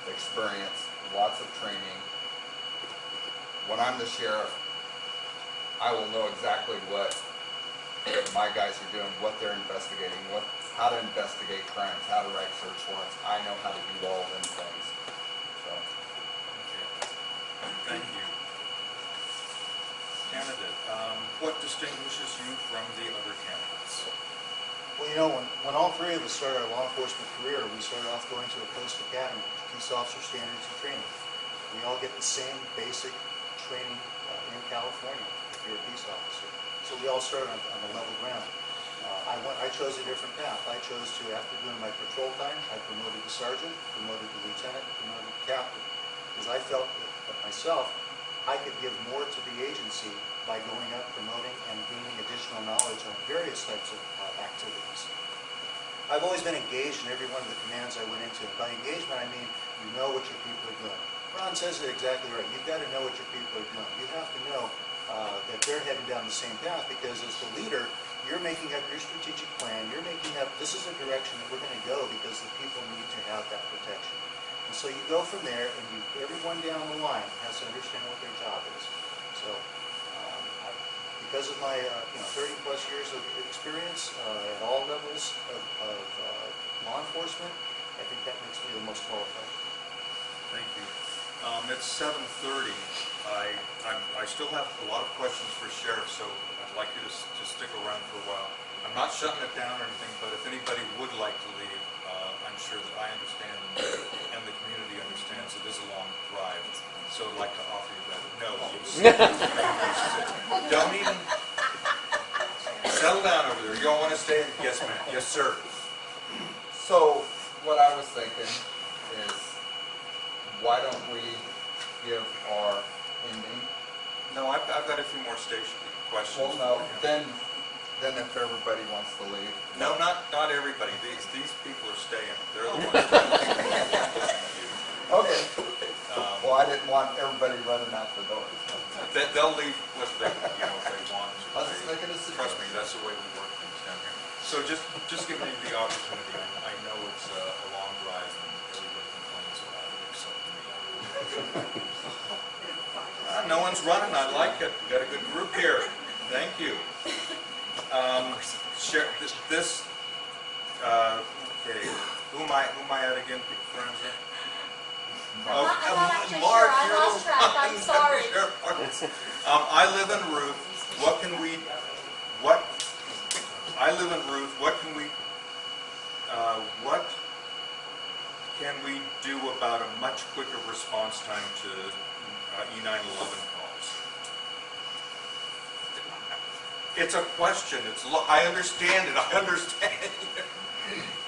experience, lots of training. When I'm the sheriff, I will know exactly what my guys are doing, what they're investigating, what, how to investigate crimes, how to write search warrants. I know how to do all of them things. So, Okay, thank you. Candidate, um, what distinguishes you from the other candidates? Well, you know, when, when all three of us started our law enforcement career, we started off going to a post academy, peace officer standards and training. We all get the same basic training uh, in California if you're a peace officer. So we all started on, on the level ground. Uh, I went, I chose a different path. I chose to, after doing my patrol time, I promoted to sergeant, promoted to lieutenant, promoted to captain. Because I felt that myself, I could give more to the agency by going up, promoting, and gaining additional knowledge on various types of uh, activities. I've always been engaged in every one of the commands I went into. By engagement, I mean you know what your people are doing. Ron says it exactly right. You've got to know what your people are doing. You have to know uh, that they're heading down the same path because as the leader, you're making up your strategic plan. You're making up, this is the direction that we're going to go because the people need to have that protection. So you go from there and you, everyone down the line has to understand what their job is. So um, I- because of my, uh, you know, 30 plus years of experience uh, at all levels of, of uh, law enforcement, I think that makes me the most qualified. Thank you. Um, It's 7:30. I, I'm- I still have a lot of questions for Sheriff, so I'd like you to to stick around for a while. I'm not shutting it down or anything, but if anybody would like to leave, uh, I'm sure that I understand the it is a long drive. So I'd like to offer you that. No, oh. you. Don't even, settle down over there. You don't want to stay? Yes, ma'am. Yes, sir. So, what I was thinking is, why don't we give our ending? No, I've, I've got a few more station questions. Well, no, then, then if everybody wants to leave. No, not, not everybody. These, these people are staying. They're the ones. <laughs> that are Okay. Um, Well, I didn't want everybody running out the door. They, they'll leave what they, you know, if they want to. I was just making a Trust me, that's the way we work things down here. So just, just give me the opportunity. I, I know it's a, a long drive and everybody complains about it except me. Uh, <laughs> no one's running. I like it. We got a good group here. Thank you. Um, Sheriff, this, this, uh, okay, who am I, who am I at again, Forenza? I'm not- actually Mark, sure. I you're lost track. I'm <laughs> sorry. Um, I live in Ruth. What can we, what, I live in Ruth. What can we, uh, what can we do about a much quicker response time to uh, E911 calls? It's a question. It's, I understand it. I understand. <laughs>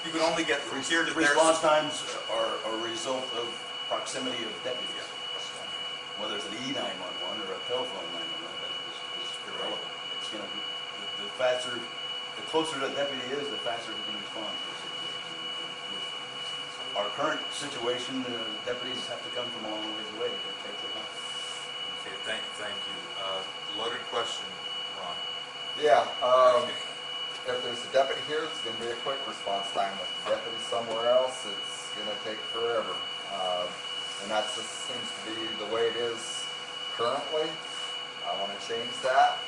You can only get from here to there. Response times are a result of proximity of deputies. Whether it's an E nine-one-one or a telephone nine-one-one, that is, is irrelevant. It's gonna be, the- the faster, the closer the deputy is, the faster he can respond to a situation. With Our current situation, the deputies have to come from a long ways away to take their time. Okay, thank, thank you. Uh, Loaded question, Ron. Yeah, um, if there's a deputy here, it's gonna be a quick response time. If the deputy's somewhere else, it's gonna take forever. Um, and that just seems to be the way it is currently. I wanna change that.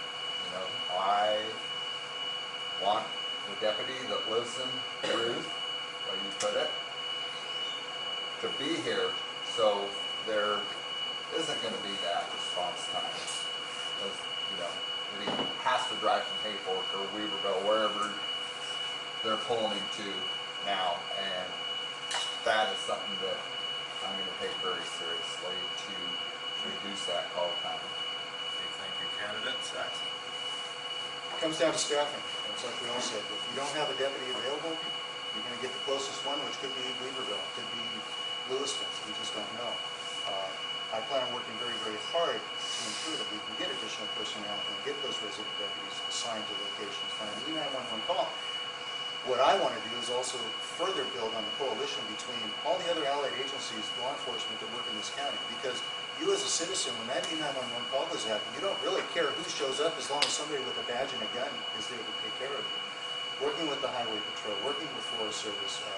You know, I want the deputy that lives in Ruth, way you put it, to be here, so there isn't gonna be that response time. Because, you know, he has to drive from Hayfork or Weaverville, wherever they're pulling him to now, and that is something that I'm gonna take very seriously to reduce that call time. Okay, thank you. Candidates? It comes down to staffing. It's like we all said, if you don't have a deputy available, you're gonna get the closest one, which could be Weaverville, could be Lewiston, we just don't know. Uh, I plan on working very, very hard to ensure that we can get additional personnel and get those resident deputies assigned to locations. Now, an E911 call, what I want to do is also further build on the coalition between all the other allied agencies, law enforcement that work in this county. Because you as a citizen, when that E911 call goes out, you don't really care who shows up as long as somebody with a badge and a gun is there to take care of you. Working with the highway patrol, working with Forest Service, uh,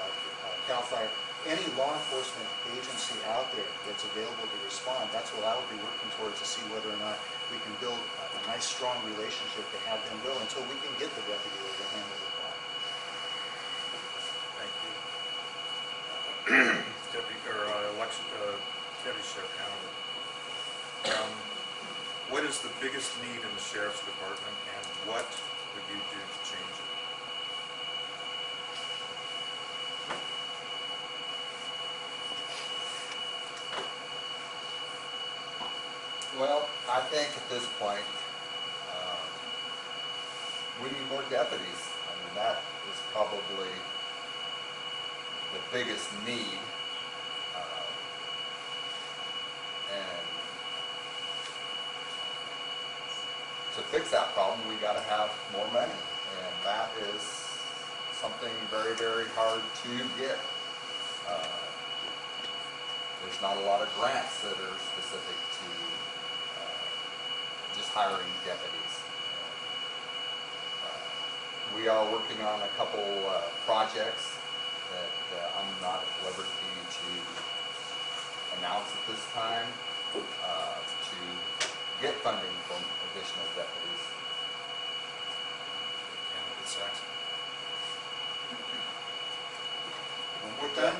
uh, CAL FIRE, any law enforcement agency out there that's available to respond, that's what I will be working towards to see whether or not we can build a a nice, strong relationship to have them go until we can get the deputy there to handle the call. Thank you. Deputy, or uh, election, uh, Deputy Sheriff. Um, What is the biggest need in the sheriff's department and what would you do to change it? Well, I think at this point, um, we need more deputies. I mean, that is probably the biggest need. Uh, And to fix that problem, we gotta have more money. And that is something very, very hard to get. Uh, There's not a lot of grants that are specific to uh, just hiring deputies. Uh, We are working on a couple uh, projects that uh, I'm not at liberty to announce at this time uh, to get funding from additional deputies. Candidate Saxon. One more time?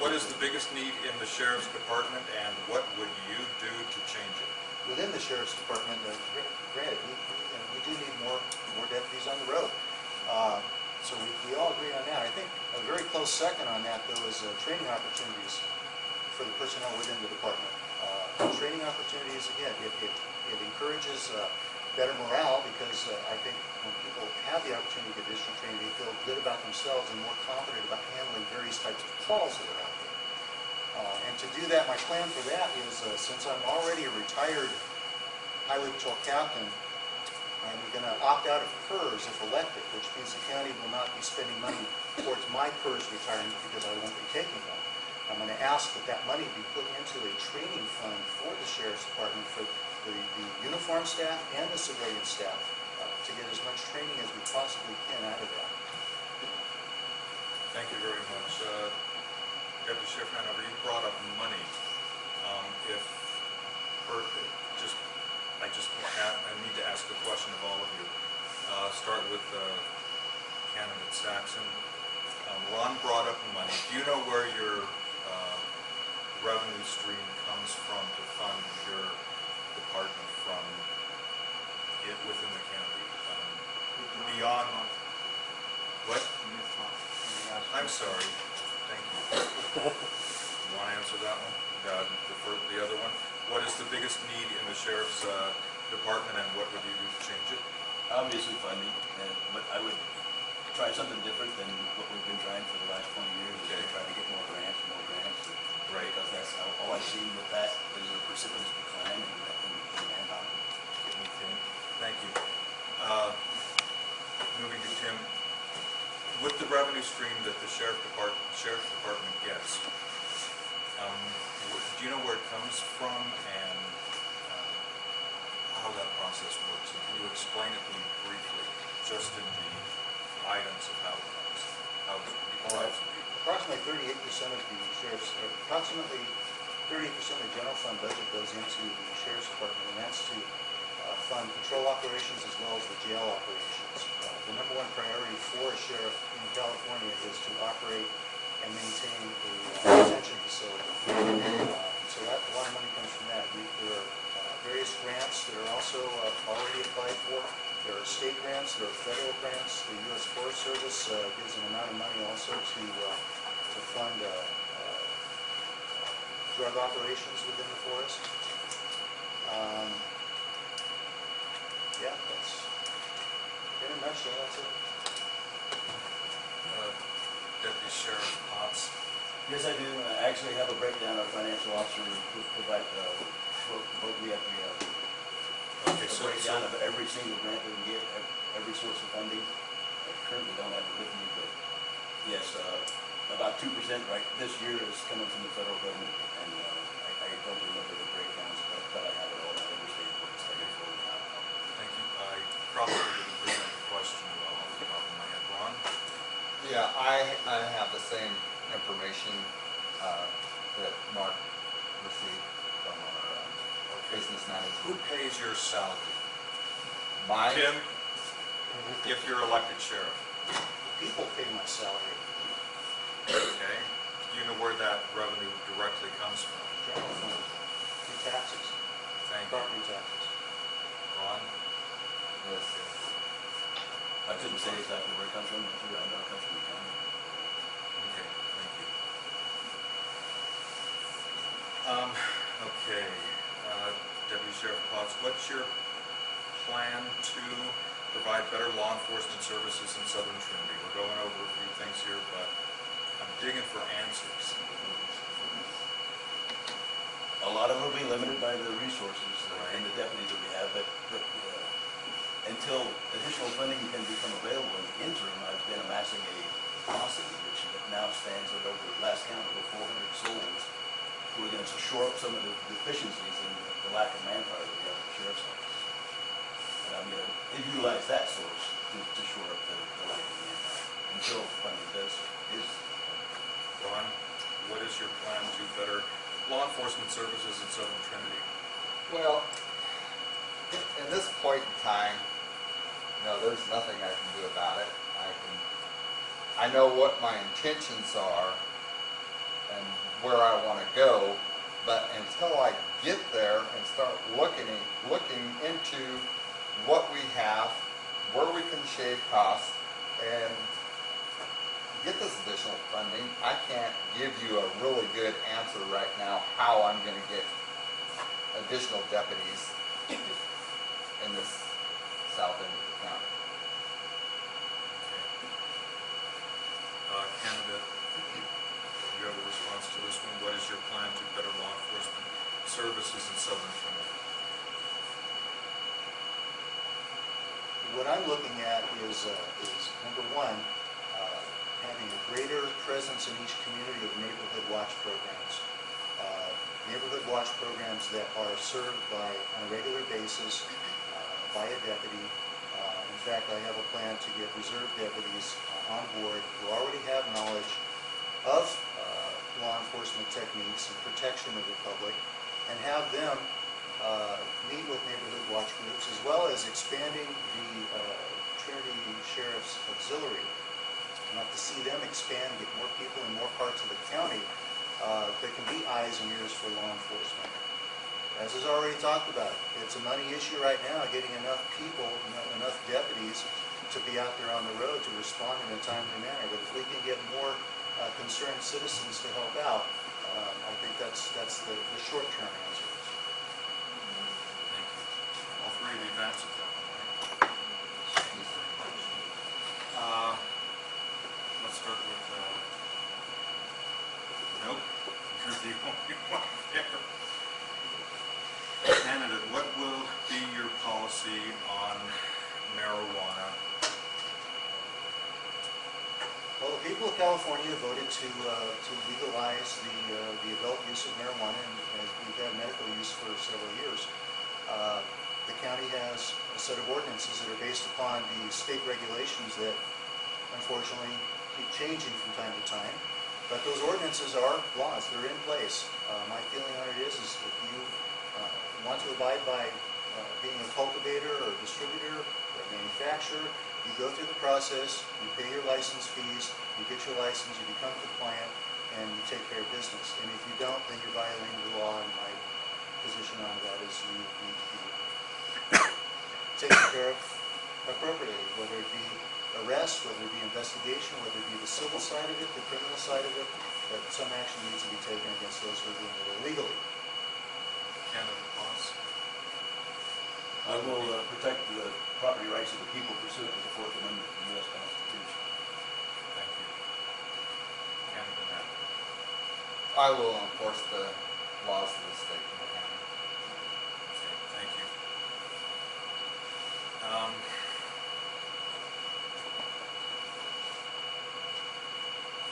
What is the biggest need in the sheriff's department and what would you do to change it? Within the sheriff's department, uh, gr- granted, we, we and we do need more, more deputies on the road. Uh, So we, we all agree on that. I think a very close second on that, though, is uh, training opportunities for the personnel within the department. Uh, Training opportunities, again, it, it, it encourages uh, better morale because uh, I think when people have the opportunity to get additional training, they feel good about themselves and more confident about handling various types of calls that are out there. Uh, And to do that, my plan for that is, uh, since I'm already a retired highway patrol captain, I'm going to opt out of PERS if elected, which means the county will not be spending money towards my PERS retirement because I won't be taking one. I'm going to ask that that money be put into a training fund for the sheriff's department for the, the uniform staff and the civilian staff uh, to get as much training as we possibly can out of that. Thank you very much. Uh, Deputy Sheriff Hanover, you brought up money. Um, If, or just, I just, wa- a- I need to ask a question of all of you. Uh, Start with uh, candidate Saxon. Um, Ron brought up money. Do you know where your uh, revenue stream comes from to fund your department from it within the county? Um, Beyond, what? I'm sorry, thank you. You want to answer that one? Uh, The fir- the other one? What is the biggest need in the sheriff's uh, department and what would you do to change it? Obviously funding, and, but I would try something different than what we've been trying for the last twenty years, Okay. try to get more grants, more grants. and- Right. Because that's, all all I've seen with that is a precipitous decline in, in in manpower. Okay, Thank you. Uh, Moving to Tim, with the revenue stream that the sheriff department, sheriff's department gets, um, do you know where it comes from and process works? And can you explain it to me briefly, just in the items of how it comes? How Uh, Approximately thirty-eight percent of the sheriff's, approximately thirty percent of the general fund budget goes into the sheriff's department, and that's to uh, fund patrol operations as well as the jail operations. Uh, The number one priority for a sheriff in California is to operate and maintain a uh, detention facility. Uh, So that, a lot of money comes from that. We- There are various grants that are also uh, already applied for. There are state grants, there are federal grants. The U.S. Forest Service uh, gives an amount of money also to, uh, to fund uh, uh, drug operations within the forest. Um, Yeah, that's, in a nutshell, that's it. Uh, Deputy Sheriff Potts? Yes, I do. I actually have a breakdown, our financial officer will provide, uh, what, what we have, we have Okay, a so, breakdown so, of every single grant that we get, every source of funding. I currently don't have it with me, but yes, uh, about two percent right this year is coming from the federal government, and, uh, I, I don't remember the breakdowns, but, but I have it all, I understand what it's taking for now. thank you. I probably didn't present the question well off the top of my head. Ron? Yeah, I, I have the same information uh, that Mark received from our Okay. Who pays your salary? My, Tim, if you're elected sheriff, People pay my salary, okay? Do you know where that revenue directly comes from? general fund, through taxes, Thank you. property taxes. Ron? yes, I couldn't say exactly where it comes from, but I know it comes from the county. Okay, thank you. Um, okay, Deputy Sheriff Potts, what's your plan to provide better law enforcement services in Southern Trinity? We're going over a few things here, but I'm digging for answers. A lot of it will be limited by the resources uh, and Right. the deputies that we have, but, but uh, until additional funding can become available in the interim, I've been amassing a posse, which now stands at over, last count, over four hundred souls, who are gonna shore up some of the deficiencies the lack of manpower that we have at the sheriff's office. And I'm gonna utilize that source to, to shore up the, the lack of manpower, until funding does, is Ron, what is your plan to better law enforcement services in Southern Trinity? Well, in this point in time, no, there's nothing I can do about it. I can, I know what my intentions are and where I want to go, but until I get there and start looking, looking into what we have, where we can shave costs, and get this additional funding, I can't give you a really good answer right now how I'm gonna get additional deputies in this south end of the county. Uh, candidate, you have a response to this one. What is your plan to better law enforcement services in Southern Trinity? What I'm looking at is, uh, is number one, uh, having a greater presence in each community of neighborhood watch programs. Uh, Neighborhood watch programs that are served by, on a regular basis, uh, by a deputy. Uh, In fact, I have a plan to get reserve deputies on board who already have knowledge of law enforcement techniques and protection of the public, and have them uh, meet with neighborhood watch groups, as well as expanding the uh, Trinity Sheriff's Auxiliary. Like to see them expand, get more people in more parts of the county uh, that can be eyes and ears for law enforcement. As is already talked about, it's a money issue right now, getting enough people, enough deputies to be out there on the road to respond in a timely manner. But if we can get more uh, concerned citizens to help out, um, I think that's, that's the, the short-term answer. Thank you. All three of you've answered that one, right? Thank you very much. Uh, Let's start with, uh, nope, you're the only one there. Candidate, what will be your policy on marijuana? Well, the people of California voted to, uh, to legalize the, uh, the adult use of marijuana, and we've had medical use for several years. Uh, The county has a set of ordinances that are based upon the state regulations that unfortunately keep changing from time to time. But those ordinances are laws, they're in place. Uh, My feeling on it is, is if you uh, want to abide by uh, being a cultivator or distributor or manufacturer, you go through the process, you pay your license fees, you get your license, you become compliant, and you take care of business. And if you don't, then you're violating the law, and my position on that is you need to be <coughs> taken care of appropriately, whether it be arrest, whether it be investigation, whether it be the civil side of it, the criminal side of it, that some action needs to be taken against those who are doing it illegally. Boss? I will uh, protect the property rights of the people pursuant to the Fourth Amendment of the U.S. Constitution. Thank you. Candidate Knapp? I will enforce the laws of the state and the. Okay, thank you. Um,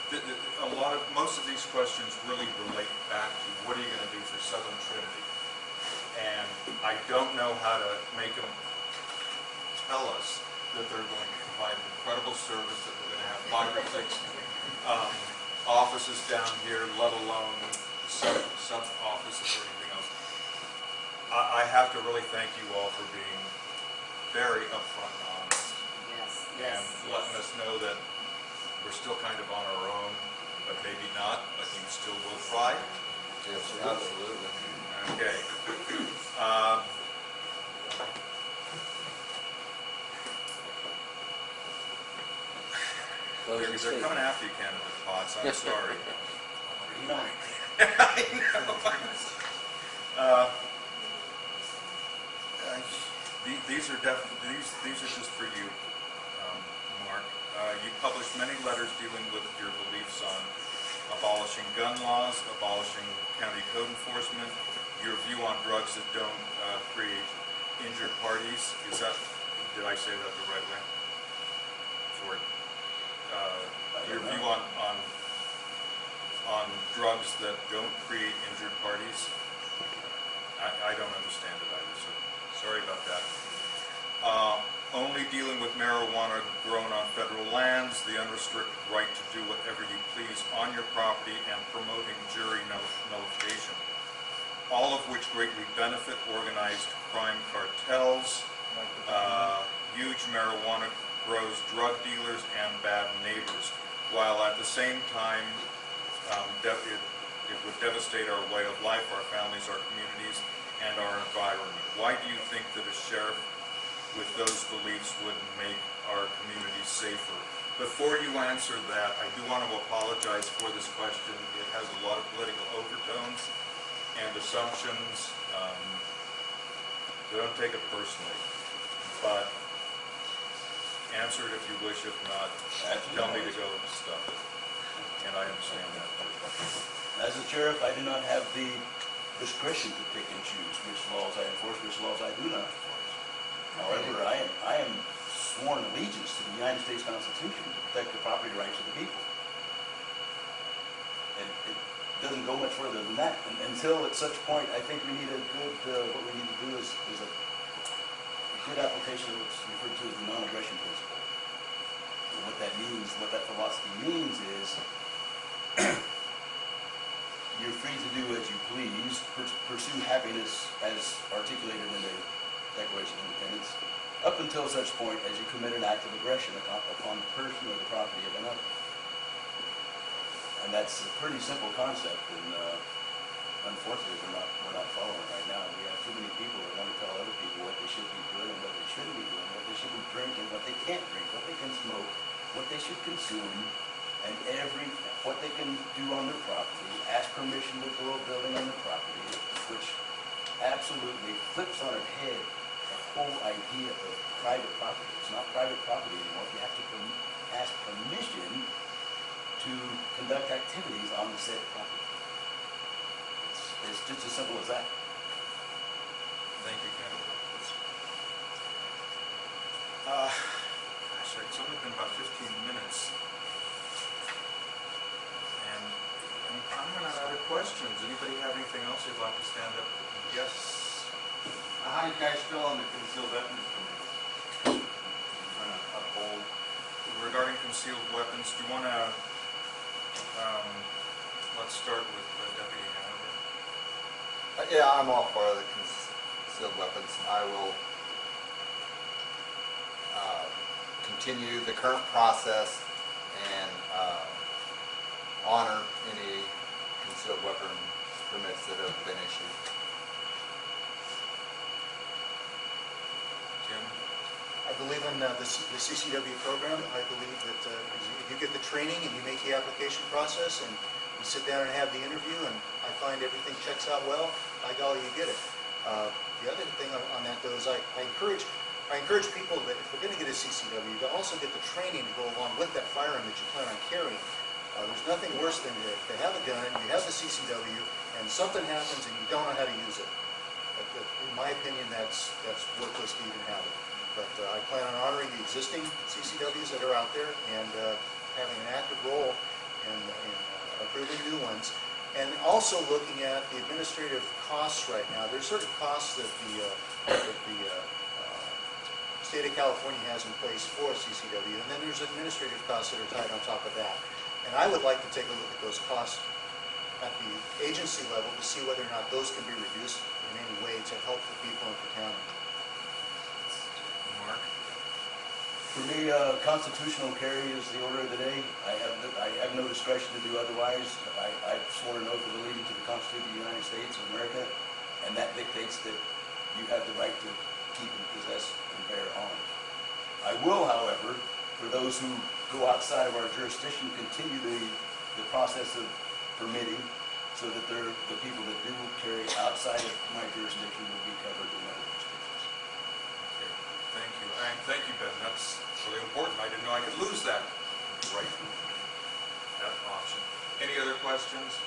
the- the- A lot of, most of these questions really relate back to what are you gonna do for Southern Trinity? And I don't know how to make them tell us that they're going to provide an incredible service, that we're gonna have five or six um, offices down here, let alone sub, sub-offices or anything else. I, I have to really thank you all for being very upfront and honest Yes, and letting us know that we're still kind of on our own, but maybe not, but you still will try. Yes, absolutely. Okay. Um, They're they're coming after you, candidate Potts, I'm sorry. Know, <laughs> I know. <laughs> Uh, These are definitely, these, these are just for you, um, Mark. Uh, You published many letters dealing with your beliefs on abolishing gun laws, abolishing county code enforcement, your view on drugs that don't uh, create injured parties. Is that did I say that the right way? For, uh, your view on, on, on drugs that don't create injured parties? I, I don't understand it either, so sorry about that. Uh, Only dealing with marijuana grown on federal lands, the unrestricted right to do whatever you please on your property, and promoting jury null- nullification. All of which greatly benefit organized crime cartels, uh, huge marijuana grows drug dealers and bad neighbors, while at the same time, um, it it would devastate our way of life, our families, our communities, and our environment. Why do you think that a sheriff with those beliefs would make our communities safer? Before you answer that, I do want to apologize for this question. It has a lot of political overtones and assumptions. Um, so Don't take it personally, but answer it if you wish. If not, tell me to go stuff it. And I understand that too. As a sheriff, I do not have the discretion to pick and choose which laws I enforce, which laws I do not enforce. However, I am, I am sworn allegiance to the United States Constitution to protect the property rights of the people. And it doesn't go much further than that. And Until at such point, I think we need a good, uh, what we need to do is, is a a good application of what's referred to as the non-aggression principle. And what that means, what that philosophy means is, <clears throat> you're free to do as you please, pur- pursue happiness as articulated in the Declaration of Independence, up until such point as you commit an act of aggression upon the person or the property of another. And that's a pretty simple concept, and uh, unfortunately, we're not, we're not following right now. We have too many people that want to tell other people what they should be doing and what they shouldn't be doing, what they should be drinking, what they can't drink, what they can smoke, what they should consume, and every, what they can do on their property, ask permission to grow a building on their property, which absolutely flips on its head the whole idea of private property. It's not private property anymore. You have to ask permission to conduct activities on the said property. It's, it's just as simple as that. Thank you, Ken. Uh, Gosh, it's only been about 15 minutes. And I'm I'm running out of questions. Anybody have anything else you'd like to stand up? Yes? How do you guys feel on the concealed weapons permits? Trying uphold, Regarding concealed weapons, do you want to, um, let's start with uh, Deputy Hanover. Uh, Yeah, I'm all for the concealed weapons. I will uh, continue the current process and uh, honor any concealed weapon permits that have been issued. Jim? I believe in uh, the the CCW program. I believe that uh, you- you get the training and you make the application process and you sit down and have the interview and I find everything checks out well, by golly, you get it. Uh, The other thing on that though is I I encourage, I encourage people that if they're going to get a CCW, to also get the training to go along with that firearm that you plan on carrying. Uh, There's nothing worse than to to have a gun, you have the CCW, and something happens and you don't know how to use it. In my opinion, that's, that's worthless to even have it. But uh, I plan on honoring the existing CCWs that are out there and uh, having an active role in in, uh, approving new ones. And also looking at the administrative costs right now. There's certain costs that the, that the state of California has in place for CCW, and then there's administrative costs that are tied on top of that. And I would like to take a look at those costs at the agency level to see whether or not those can be reduced in any way to help the people in the county. Mark? For me, uh, constitutional carry is the order of the day. I have, the- I have no discretion to do otherwise. I, I've sworn an oath of allegiance to the Constitution of the United States of America, and that dictates that you have the right to keep and possess and bear arms. I will, however, for those who go outside of our jurisdiction, continue the, the process of permitting so that the people that do carry outside of my jurisdiction will be covered in other jurisdictions. Okay, thank you. And thank you, Ben, that's really important. I didn't know I could lose that right, that option. Any other questions?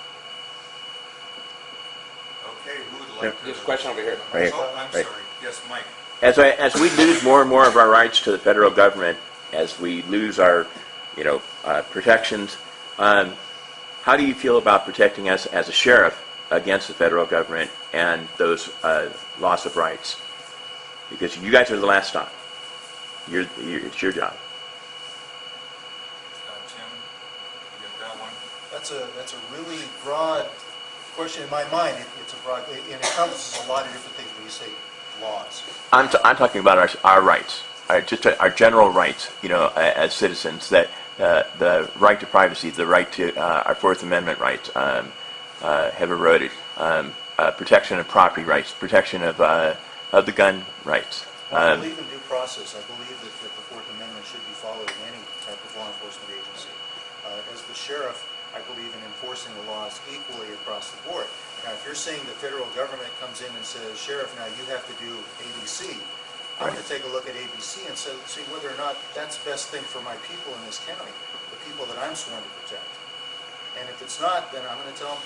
Okay, who would like to? There's a question over here. Oh, I'm Right. sorry. Yes, Mike. As, I, as we lose more and more of our rights to the federal government, as we lose our, you know, uh, protections, um, how do you feel about protecting us as a sheriff against the federal government and those uh, loss of rights? Because you guys are the last stop. You're, you're, it's your job. Uh, Tim, you get that one? That's a, that's a really broad question in my mind. It- It's a broad, it encompasses a lot of different things when you say laws. I'm, t- I'm talking about our, our rights, our, just our general rights, you know, a- as citizens, that uh, the right to privacy, the right to uh, our Fourth Amendment rights um, uh, have eroded, um, uh, protection of property rights, protection of, uh, of the gun rights. I Um, believe in due process. I believe that, that the Fourth Amendment should be followed in any type of law enforcement agency. Uh, as the sheriff, I believe in enforcing the laws equally across the board. Now, if you're saying the federal government comes in and says, Sheriff, now you have to do ABC, I'm going to take a look at ABC and so, see whether or not that's the best thing for my people in this county, the people that I'm sworn to protect. And if it's not, then I'm going to tell them,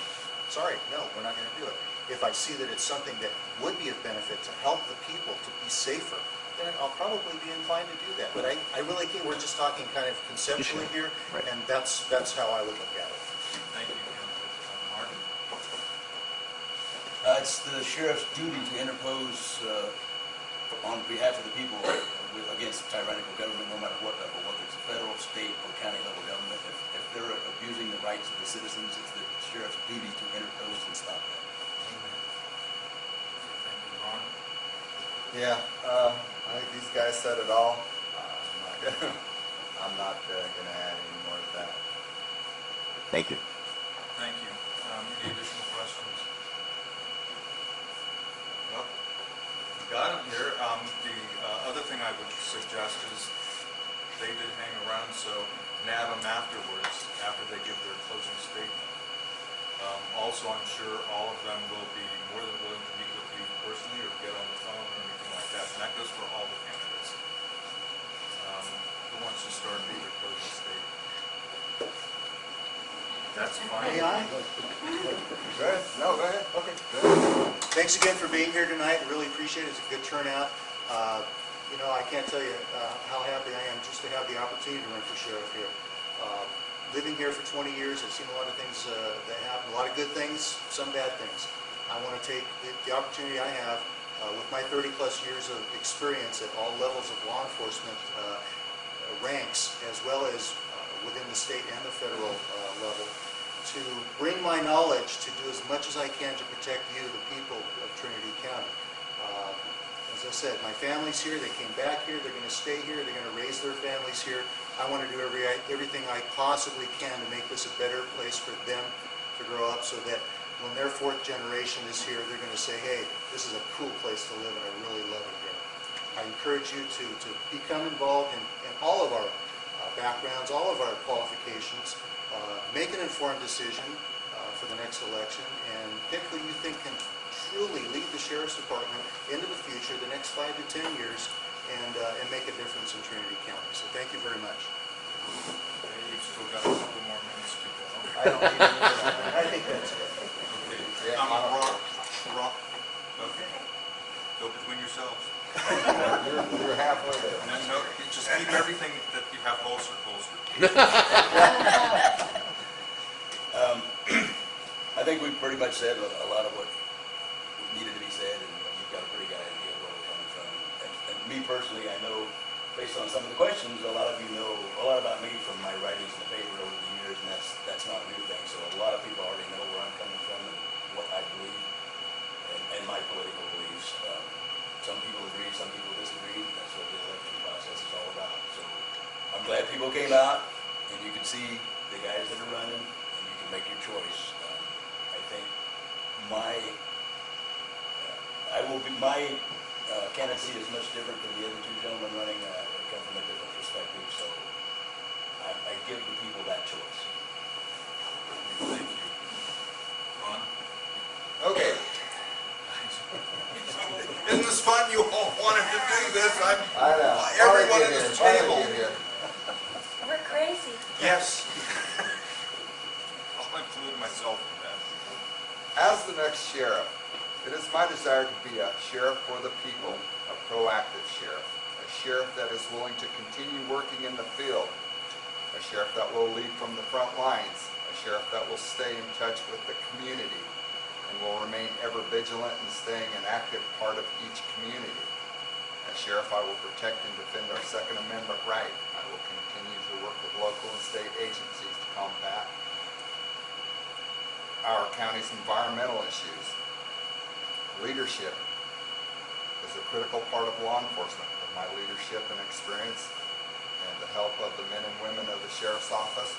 sorry, no, we're not going to do it. If I see that it's something that would be of benefit to help the people to be safer, then I'll probably be inclined to do that. But I, I really can't, we're just talking kind of conceptually here, Right. and that's, that's how I would look at it. Thank you, Tim. Uh, Martin? Uh, It's the sheriff's duty to interpose uh, on behalf of the people with- against tyrannical government, no matter what level, whether it's a federal, state, or county level government. If if they're abusing the rights of the citizens, it's the sheriff's duty to interpose and stop that. Thank you, Yeah, uh, I think these guys said it all. Uh, I'm not <laughs> gonna, not uh, gonna add any more to that. thank you. Thank you. Um, Any additional questions? Well, we got them here. Um, The uh, other thing I would suggest is they did hang around, so nab them afterwards, after they give their closing statement. Um, Also, I'm sure all of them will be more than willing personally or get on the phone or anything like that. And that goes for all the candidates. Um, Who wants to start with their closing statement? That's fine. May I? Go ahead, no, go ahead. Okay. Thanks again for being here tonight. I really appreciate it. It's a good turnout. Uh, You know, I can't tell you uh, how happy I am just to have the opportunity to run for sheriff here. Uh, Living here for 20 years, I've seen a lot of things uh, that happen, a lot of good things, some bad things. I want to take the- opportunity I have uh, with my 30-plus years of experience at all levels of law enforcement uh, ranks, as well as uh, within the state and the federal uh, level, to bring my knowledge to do as much as I can to protect you, the people of Trinity County. Uh, As I said, my family's here, they came back here, they're going to stay here, they're going to raise their families here. I want to do every, everything I possibly can to make this a better place for them to grow up so that when their fourth generation is here, they're going to say, hey, this is a cool place to live and I really love it here. I encourage you to, to become involved in, in all of our uh, backgrounds, all of our qualifications, uh, make an informed decision uh, for the next election, and pick who you think can truly lead the sheriff's department into the future, the next five to 10 years, and, uh, and make a difference in Trinity County. So thank you very much. Okay, You've still got a couple more minutes to go. I don't need to do that. I think that's it. Okay, Yeah, um, I don't- Rock, Rock, okay. Go between yourselves. You're, you're halfway there. No, no, you just keep everything that you have holstered, holstered. <laughs> Um, <clears throat> I think we've pretty much said a a lot of what needed to be said, and you've got a pretty good idea of where we're coming from. And and me personally, I know, based on some of the questions, a lot of you know a lot about me from my writings in the paper over the years, and that's, that's not a new thing. So a lot of people already know where I'm coming from and what I believe and, my political beliefs. Um, Some people agree, some people disagree. That's what the election process is all about. So I'm glad people came out and you can see the guys that are running and you can make your choice. Um, I think my, uh, I will be, my uh, candidacy is much different than the other two gentlemen running. Uh, come from a different perspective, so I, I give the people that choice. Thank you. Ron? Okay, Isn't this fun? You all wanted to do this. I'm, I know. Uh, everyone Finally at get this table. here. We're crazy. yes. <laughs> I'll include myself in that. As the next sheriff, it is my desire to be a sheriff for the people a proactive sheriff, a sheriff that is willing to continue working in the field, a sheriff that will lead from the front lines, a sheriff that will stay in touch with the community and will remain ever vigilant in staying an active part of each community. As sheriff, I will protect and defend our Second Amendment right. I will continue to work with local and state agencies to combat our county's environmental issues. Leadership is a critical part of law enforcement. With my leadership and experience and the help of the men and women of the sheriff's office,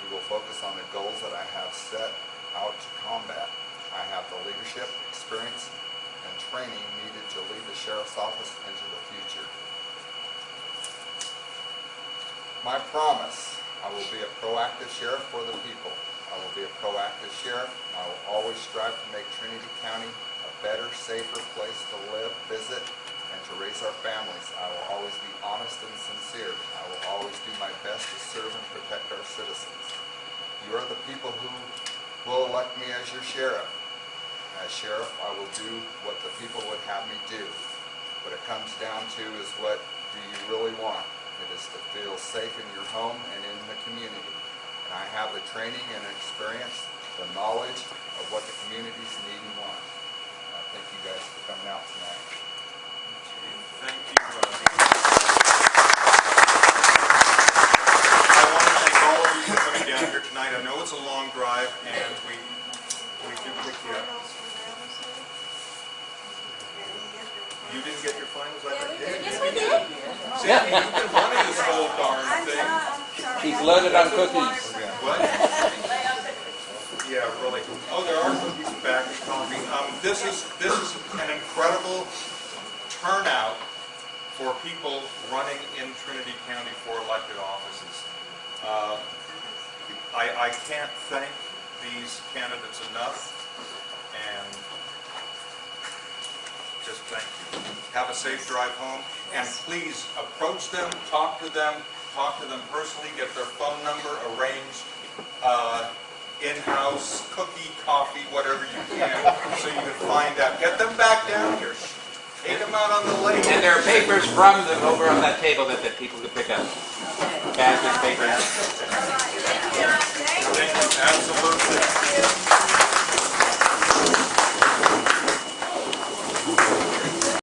we will focus on the goals that I have set out to combat. I have the leadership, experience, and training needed to lead the sheriff's office into the future. My promise, I will be a proactive sheriff for the people. I will be a proactive sheriff. I will always strive to make Trinity County a better, safer place to live, visit, and to raise our families. I will always be honest and sincere. I will always do my best to serve and protect our citizens. You are the people who will elect me as your sheriff. As sheriff, I will do what the people would have me do. What it comes down to is what do you really want? It is to feel safe in your home and in the community. And I have the training and experience, the knowledge of what the communities need and want. I thank you guys for coming out tonight. Thank you. uh, I want to thank all of you for coming down here tonight. I know it's a long drive, and we, we do pick you up. You didn't get your finals? I did. Yes, we did. See, you've been running this whole darn thing. She's loaded on cookies. What? <laughs> Yeah, really. Oh, there are cookies and back and coffee. Um, this is, this is an incredible turnout for people running in Trinity County for elected offices. Uh, I, I can't thank these candidates enough, and just thank you. Have a safe drive home, and please approach them, talk to them, talk to them personally, get their phone number, arrange uh, in-house cookie, coffee, whatever you can, so you can find out. Get them back down here. Take them out on the lake. And there are papers from them over on that table that, that people could pick up. Baskets, papers. Thank you, absolutely.